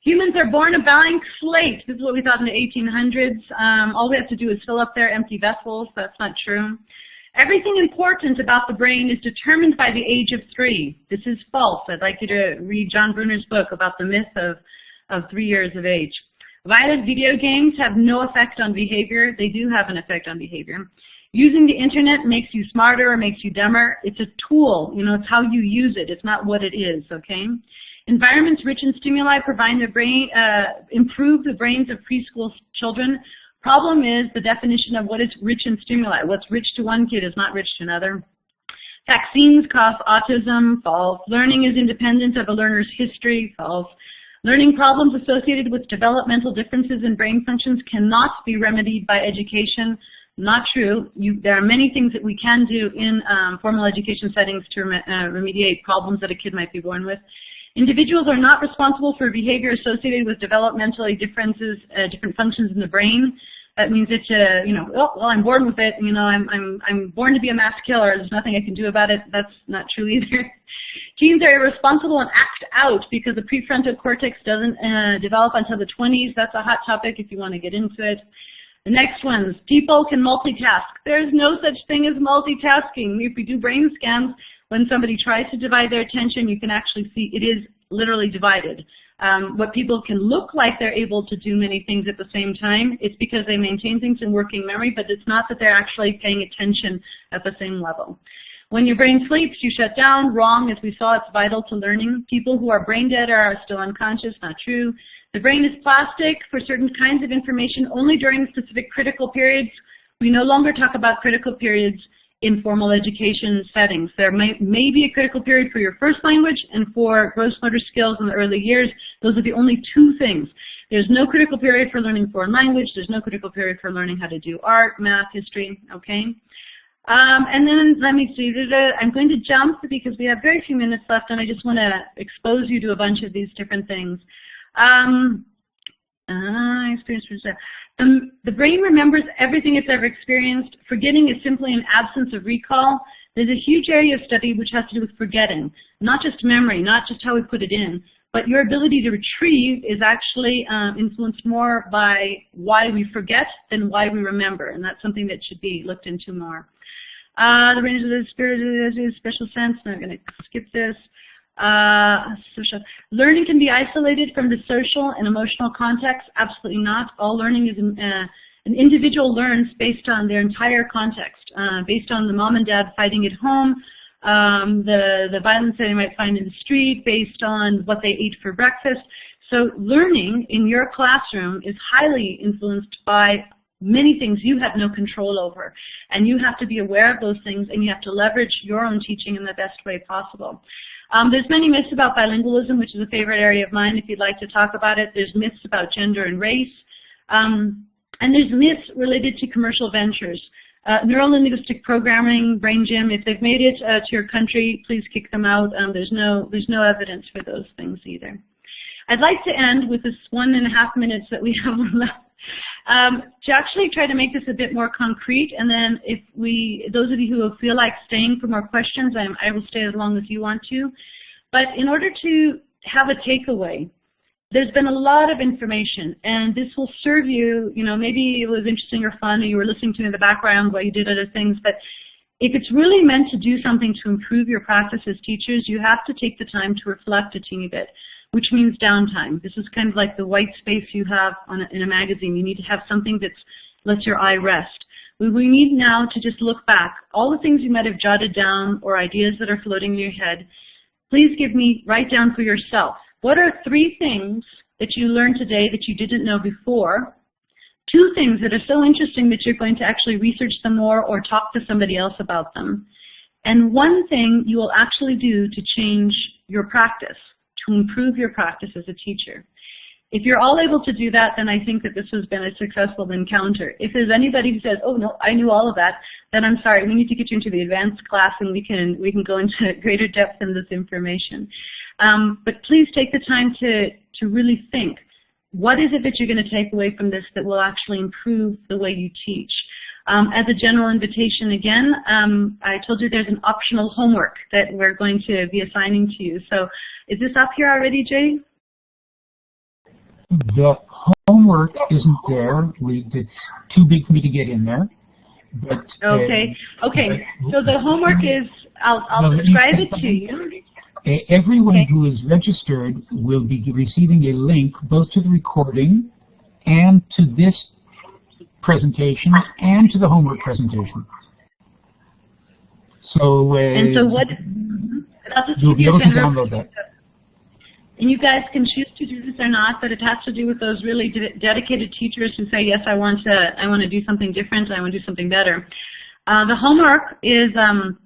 Humans are born a blank slate. This is what we thought in the 1800s. Um, all we have to do is fill up their empty vessels. That's not true. Everything important about the brain is determined by the age of three. This is false. I'd like you to read John Bruer's book about the myth of, of three years of age. Violent video games have no effect on behavior. They do have an effect on behavior. Using the internet makes you smarter or makes you dumber. It's a tool. You know, it's how you use it. It's not what it is, okay? Environments rich in stimuli provide the brain, uh, improve the brains of preschool children. Problem is the definition of what is rich in stimuli. What's rich to one kid is not rich to another. Vaccines cause autism, false. Learning is independent of a learner's history, false. Learning problems associated with developmental differences in brain functions cannot be remedied by education, Not true. You, there are many things that we can do in um, formal education settings to rem uh, remediate problems that a kid might be born with. Individuals are not responsible for behavior associated with developmentally differences, uh, different functions in the brain. That means that, uh, you know, oh, well, I'm born with it. You know, I'm, I'm, I'm born to be a mass killer. There's nothing I can do about it. That's not true either. Teens are irresponsible and act out because the prefrontal cortex doesn't uh, develop until the 20s. That's a hot topic if you want to get into it. The next one's people can multitask. There's no such thing as multitasking. If you do brain scans, when somebody tries to divide their attention, you can actually see it is literally divided. Um, what people can look like they're able to do many things at the same time, it's because they maintain things in working memory, but it's not that they're actually paying attention at the same level. When your brain sleeps, you shut down. Wrong, as we saw, it's vital to learning. People who are brain dead are still unconscious, not true. The brain is plastic for certain kinds of information only during specific critical periods. We no longer talk about critical periods in formal education settings. There may, may be a critical period for your first language and for gross motor skills in the early years. Those are the only two things. There's no critical period for learning foreign language. There's no critical period for learning how to do art, math, history, okay? Um, and then let me see, I'm going to jump because we have very few minutes left and I just want to expose you to a bunch of these different things. Um, uh, experience the, the brain remembers everything it's ever experienced. Forgetting is simply an absence of recall. There's a huge area of study which has to do with forgetting, not just memory, not just how we put it in, but your ability to retrieve is actually um, influenced more by why we forget than why we remember, and that's something that should be looked into more. Uh, the range of the spirit is a special sense. I'm going to skip this. Uh, social. Learning can be isolated from the social and emotional context. Absolutely not. All learning is uh, an individual learns based on their entire context, uh, based on the mom and dad fighting at home, um, the, the violence that they might find in the street, based on what they ate for breakfast. So learning in your classroom is highly influenced by many things you have no control over. And you have to be aware of those things and you have to leverage your own teaching in the best way possible. Um, there's many myths about bilingualism, which is a favorite area of mine if you'd like to talk about it. There's myths about gender and race. Um, and there's myths related to commercial ventures. Uh, Neuro-linguistic programming, Brain Gym, if they've made it uh, to your country, please kick them out. Um, there's, no, there's no evidence for those things either. I'd like to end with this one and a half minutes that we have left um, to actually try to make this a bit more concrete, and then if we, those of you who feel like staying for more questions, I'm, I will stay as long as you want to. But in order to have a takeaway, there's been a lot of information, and this will serve you, you know, maybe it was interesting or fun, or you were listening to me in the background while you did other things, but if it's really meant to do something to improve your practice as teachers, you have to take the time to reflect a teeny bit which means downtime. This is kind of like the white space you have a, in a magazine. You need to have something that lets your eye rest. We, we need now to just look back. All the things you might have jotted down or ideas that are floating in your head, please give me, write down for yourself. What are three things that you learned today that you didn't know before? Two things that are so interesting that you're going to actually research them more or talk to somebody else about them. And one thing you will actually do to change your practice to improve your practice as a teacher. If you're all able to do that, then I think that this has been a successful encounter. If there's anybody who says, oh no, I knew all of that, then I'm sorry, we need to get you into the advanced class and we can, we can go into greater depth in this information. Um, but please take the time to, to really think, what is it that you're going to take away from this that will actually improve the way you teach? Um, as a general invitation again, um, I told you there's an optional homework that we're going to be assigning to you. So is this up here already, Jay? The homework isn't there. We, it's too big for me to get in there. But, okay. Uh, okay. So the homework is, I'll, I'll describe it to you. Everyone okay. who is registered will be receiving a link both to the recording and to this presentation and to the homework presentation. So, uh, and so what? You'll be able to download that. And you guys can choose to do this or not, but it has to do with those really de dedicated teachers who say, yes, I want to, I want to do something different, I want to do something better. Uh, the homework is um,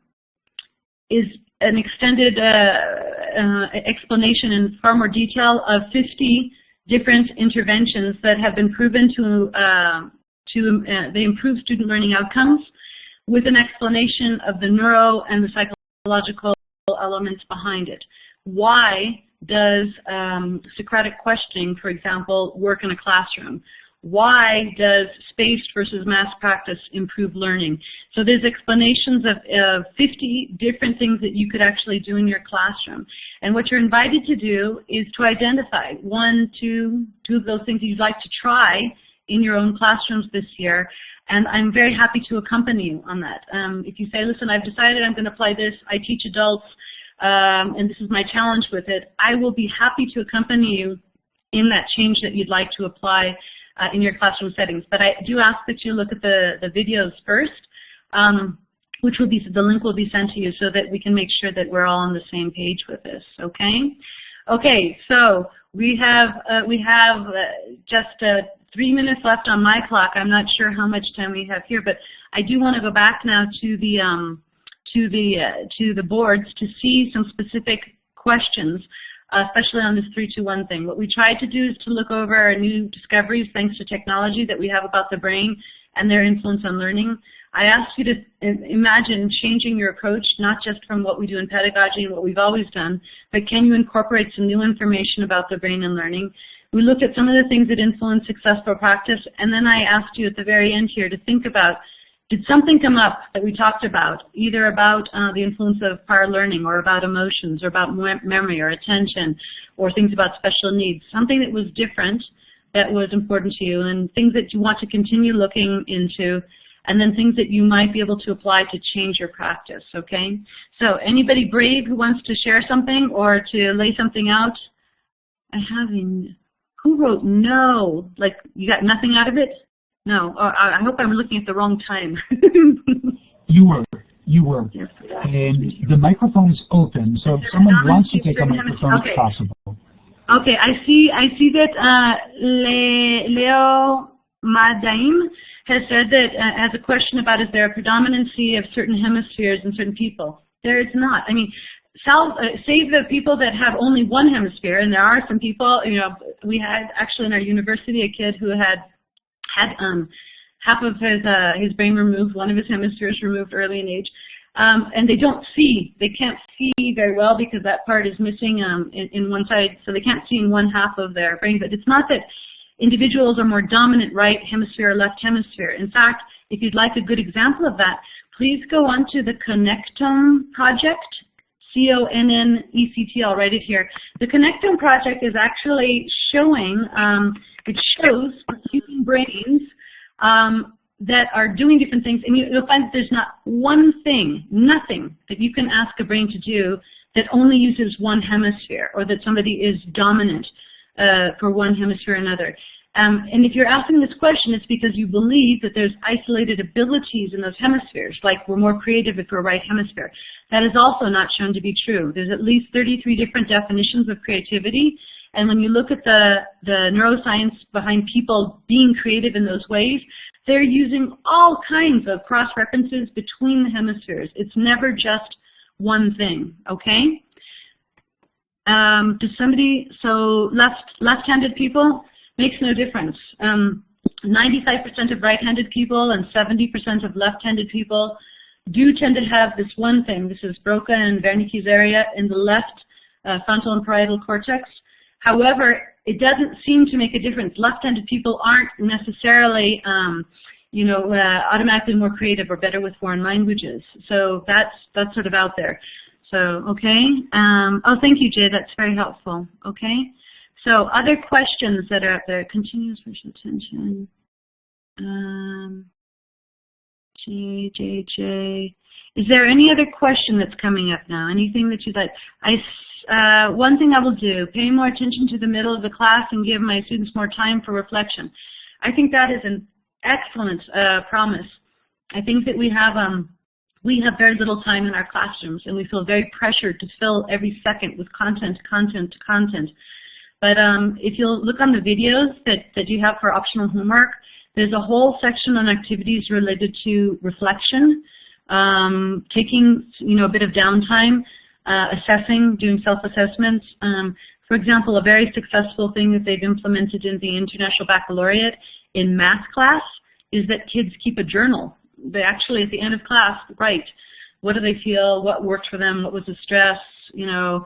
is an extended uh, uh, explanation in far more detail of 50 different interventions that have been proven to uh, to uh, they improve student learning outcomes with an explanation of the neuro and the psychological elements behind it. Why does um, Socratic questioning, for example, work in a classroom? Why does spaced versus mass practice improve learning? So there's explanations of uh, 50 different things that you could actually do in your classroom. And what you're invited to do is to identify one, two, two of those things you'd like to try in your own classrooms this year. And I'm very happy to accompany you on that. Um, if you say, listen, I've decided I'm going to apply this, I teach adults, um, and this is my challenge with it, I will be happy to accompany you in that change that you'd like to apply uh, in your classroom settings. But I do ask that you look at the, the videos first, um, which will be, the link will be sent to you so that we can make sure that we're all on the same page with this, okay? Okay, so we have, uh, we have uh, just uh, three minutes left on my clock. I'm not sure how much time we have here, but I do want to go back now to the, um, to the, uh, to the boards to see some specific questions especially on this 321 thing. What we tried to do is to look over our new discoveries thanks to technology that we have about the brain and their influence on learning. I asked you to imagine changing your approach, not just from what we do in pedagogy and what we've always done, but can you incorporate some new information about the brain and learning? We looked at some of the things that influence successful practice, and then I asked you at the very end here to think about did something come up that we talked about, either about uh, the influence of prior learning or about emotions or about memory or attention or things about special needs, something that was different that was important to you and things that you want to continue looking into and then things that you might be able to apply to change your practice, okay? So anybody brave who wants to share something or to lay something out? I haven't. Who wrote no? Like you got nothing out of it? No, uh, I hope I'm looking at the wrong time. you were. You were. Yes. And the microphone is open, so if someone wants to take a microphone, okay. it's possible. Okay, I see. I see that uh, Le, Leo Madaim has said that uh, as a question about is there a predominancy of certain hemispheres in certain people. There is not. I mean, salve, uh, save the people that have only one hemisphere, and there are some people. You know, we had actually in our university a kid who had had um, half of his uh, his brain removed, one of his hemispheres removed early in age. Um, and they don't see, they can't see very well because that part is missing um, in, in one side, so they can't see in one half of their brain. But it's not that individuals are more dominant right hemisphere or left hemisphere. In fact, if you'd like a good example of that, please go on to the Connectome project, C-O-N-N-E-C-T, I'll write it here. The Connectome project is actually showing, um, it shows human brains um, that are doing different things, and you'll find that there's not one thing, nothing, that you can ask a brain to do that only uses one hemisphere, or that somebody is dominant uh, for one hemisphere or another. Um, and if you're asking this question, it's because you believe that there's isolated abilities in those hemispheres, like we're more creative if we're right hemisphere. That is also not shown to be true. There's at least 33 different definitions of creativity, and when you look at the, the neuroscience behind people being creative in those ways, they're using all kinds of cross-references between the hemispheres. It's never just one thing, okay? Um, does somebody, so left, left-handed people, makes no difference. 95% um, of right-handed people and 70% of left-handed people do tend to have this one thing. This is Broca and Wernicke's area in the left uh, frontal and parietal cortex. However, it doesn't seem to make a difference. Left-handed people aren't necessarily, um, you know, uh, automatically more creative or better with foreign languages. So that's that's sort of out there. So okay. Um, oh, thank you, Jay. That's very helpful. Okay. So other questions that are out there, continuous visual attention. Um, J, J, J. Is there any other question that's coming up now? Anything that you'd like? I, uh, one thing I will do, pay more attention to the middle of the class and give my students more time for reflection. I think that is an excellent uh, promise. I think that we have um, we have very little time in our classrooms and we feel very pressured to fill every second with content, content, content. But um, if you'll look on the videos that, that you have for optional homework, there's a whole section on activities related to reflection, um, taking you know a bit of downtime, uh, assessing, doing self-assessments. Um, for example, a very successful thing that they've implemented in the International Baccalaureate in math class is that kids keep a journal. They actually, at the end of class, write what do they feel, what worked for them, what was the stress, you know.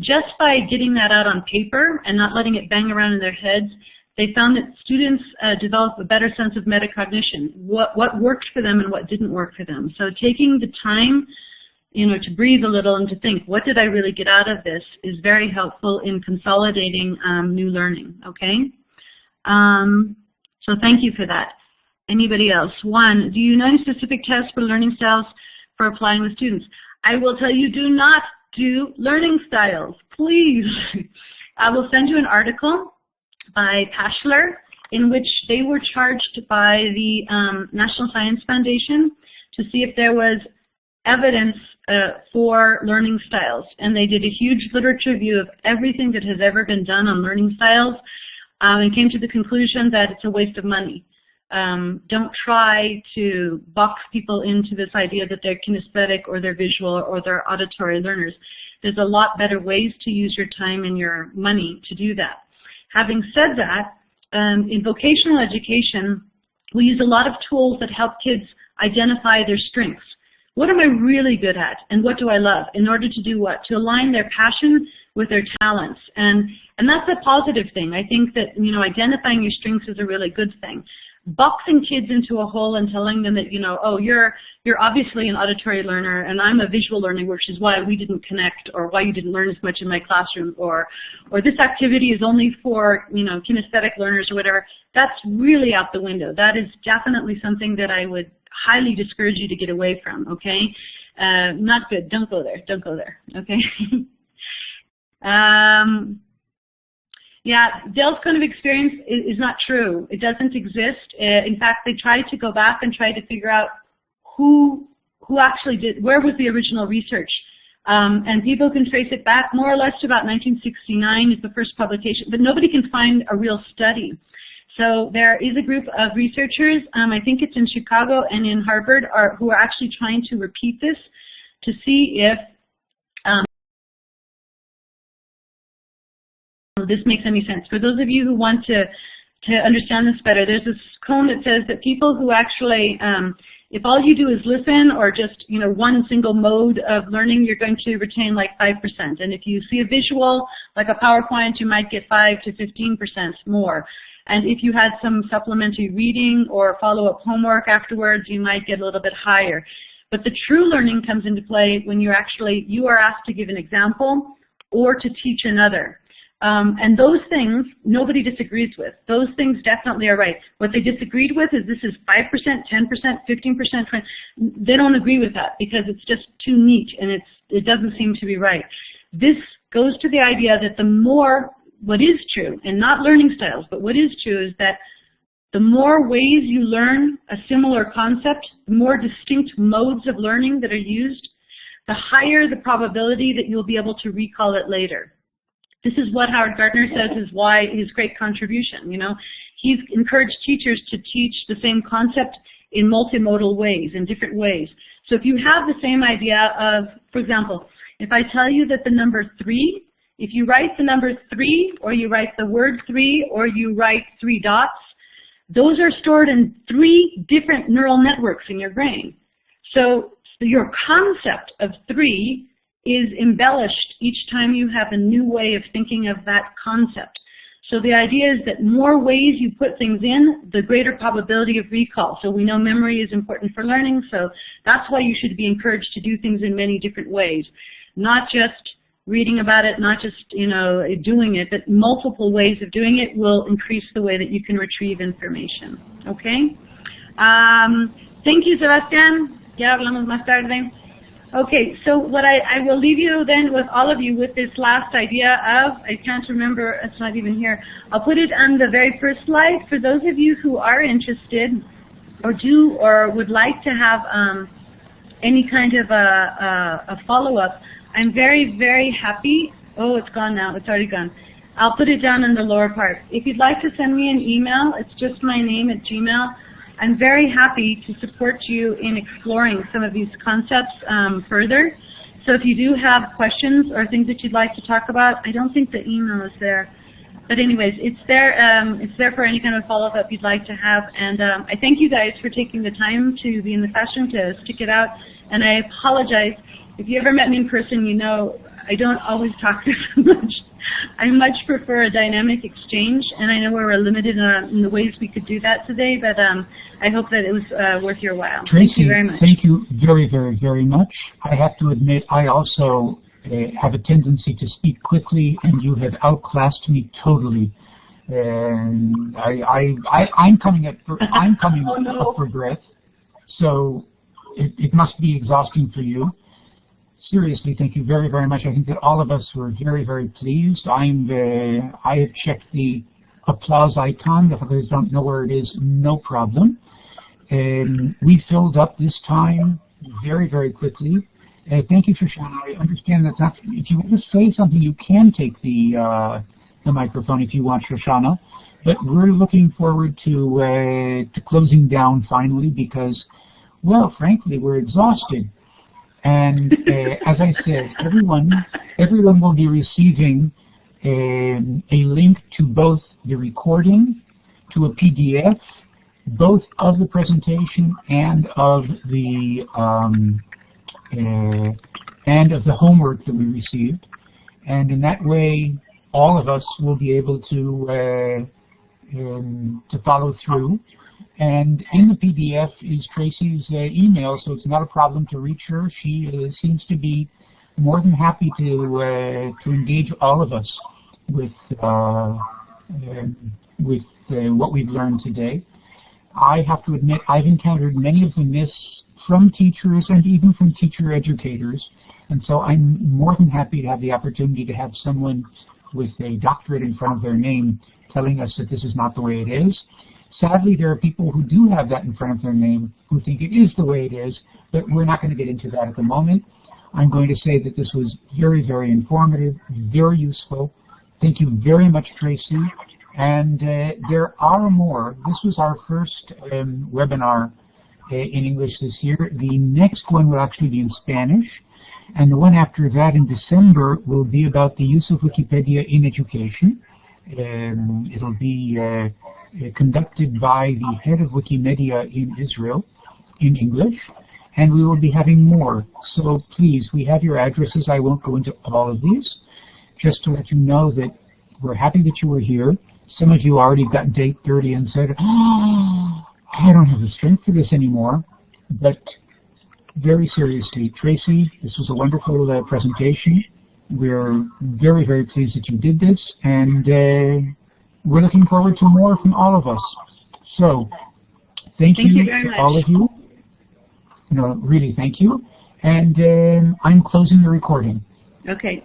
Just by getting that out on paper and not letting it bang around in their heads, they found that students uh, develop a better sense of metacognition, what, what worked for them and what didn't work for them. So taking the time you know, to breathe a little and to think, what did I really get out of this is very helpful in consolidating um, new learning, okay? Um, so thank you for that. Anybody else? One, do you know any specific tests for learning styles for applying with students? I will tell you, do not do learning styles, please. I will send you an article by Pashler in which they were charged by the um, National Science Foundation to see if there was evidence uh, for learning styles. And they did a huge literature review of everything that has ever been done on learning styles um, and came to the conclusion that it's a waste of money. Um, don't try to box people into this idea that they're kinesthetic or they're visual or they're auditory learners. There's a lot better ways to use your time and your money to do that. Having said that, um, in vocational education, we use a lot of tools that help kids identify their strengths. What am I really good at and what do I love in order to do what? To align their passion with their talents. And, and that's a positive thing. I think that, you know, identifying your strengths is a really good thing boxing kids into a hole and telling them that, you know, oh, you're, you're obviously an auditory learner and I'm a visual learner, which is why we didn't connect or why you didn't learn as much in my classroom or, or this activity is only for, you know, kinesthetic learners or whatever, that's really out the window. That is definitely something that I would highly discourage you to get away from, okay? Uh, not good. Don't go there. Don't go there, okay? um, yeah, Dale's cone of experience is, is not true. It doesn't exist. Uh, in fact, they tried to go back and try to figure out who who actually did, where was the original research. Um, and people can trace it back more or less to about 1969 is the first publication, but nobody can find a real study. So there is a group of researchers, um, I think it's in Chicago and in Harvard, are, who are actually trying to repeat this to see if this makes any sense. For those of you who want to, to understand this better, there's this cone that says that people who actually, um, if all you do is listen or just you know one single mode of learning, you're going to retain like 5%. And if you see a visual, like a PowerPoint, you might get 5 to 15% more. And if you had some supplementary reading or follow-up homework afterwards, you might get a little bit higher. But the true learning comes into play when you're actually, you are asked to give an example or to teach another. Um, and those things nobody disagrees with. Those things definitely are right. What they disagreed with is this is 5%, 10%, 15%, 20 They don't agree with that because it's just too neat and it's, it doesn't seem to be right. This goes to the idea that the more, what is true, and not learning styles, but what is true is that the more ways you learn a similar concept, the more distinct modes of learning that are used, the higher the probability that you'll be able to recall it later. This is what Howard Gardner says is why his great contribution. You know, he's encouraged teachers to teach the same concept in multimodal ways, in different ways. So if you have the same idea of, for example, if I tell you that the number three, if you write the number three, or you write the word three, or you write three dots, those are stored in three different neural networks in your brain. So your concept of three is embellished each time you have a new way of thinking of that concept. So the idea is that more ways you put things in, the greater probability of recall. So we know memory is important for learning, so that's why you should be encouraged to do things in many different ways. Not just reading about it, not just you know doing it, but multiple ways of doing it will increase the way that you can retrieve information. Okay? Um, thank you, Sebastián. Ya hablamos más tarde. Okay, so what I, I will leave you then with all of you with this last idea of, I can't remember, it's not even here. I'll put it on the very first slide. For those of you who are interested or do or would like to have um, any kind of a, a, a follow-up, I'm very, very happy. Oh, it's gone now. It's already gone. I'll put it down in the lower part. If you'd like to send me an email, it's just my name at Gmail. I'm very happy to support you in exploring some of these concepts um, further. So if you do have questions or things that you'd like to talk about, I don't think the email is there. but anyways, it's there. Um, it's there for any kind of follow-up you'd like to have. And um, I thank you guys for taking the time to be in the classroom to stick it out. And I apologize if you ever met me in person, you know I don't always talk this much. I much prefer a dynamic exchange, and I know we are limited in the ways we could do that today, but um, I hope that it was uh, worth your while. Tracy, thank you very much. Thank you very, very, very much. I have to admit, I also uh, have a tendency to speak quickly, and you have outclassed me totally. And I, I, I, am coming up for, I'm coming oh, no. up for breath, so it, it must be exhausting for you seriously, thank you very, very much. I think that all of us were very, very pleased. I'm, uh, I have checked the applause icon. If others don't know where it is, no problem. Um, we filled up this time very, very quickly. Uh, thank you, Shoshana. I understand that not, if you want to say something, you can take the, uh, the microphone if you want, Shoshana. But we're looking forward to, uh, to closing down finally because, well, frankly, we're exhausted. And uh, as I said, everyone everyone will be receiving um, a link to both the recording, to a PDF, both of the presentation and of the um, uh, and of the homework that we received. And in that way, all of us will be able to uh, um, to follow through and in the PDF is Tracy's uh, email, so it's not a problem to reach her. She uh, seems to be more than happy to uh, to engage all of us with uh, um, with uh, what we've learned today. I have to admit I've encountered many of the myths from teachers and even from teacher educators, and so I'm more than happy to have the opportunity to have someone with a doctorate in front of their name telling us that this is not the way it is. Sadly, there are people who do have that in front of their name who think it is the way it is, but we're not going to get into that at the moment. I'm going to say that this was very, very informative, very useful. Thank you very much, Tracy. And uh, there are more. This was our first um, webinar uh, in English this year. The next one will actually be in Spanish. And the one after that in December will be about the use of Wikipedia in education. Um, it'll be uh, conducted by the head of Wikimedia in Israel in English, and we will be having more. So please, we have your addresses. I won't go into all of these. Just to let you know that we're happy that you were here. Some of you already got date 30 and said, oh, I don't have the strength for this anymore. But very seriously, Tracy, this was a wonderful uh, presentation. We're very, very pleased that you did this, and uh, we're looking forward to more from all of us. So, thank, thank you, you to much. all of you. No, really, thank you. And um, I'm closing the recording. Okay.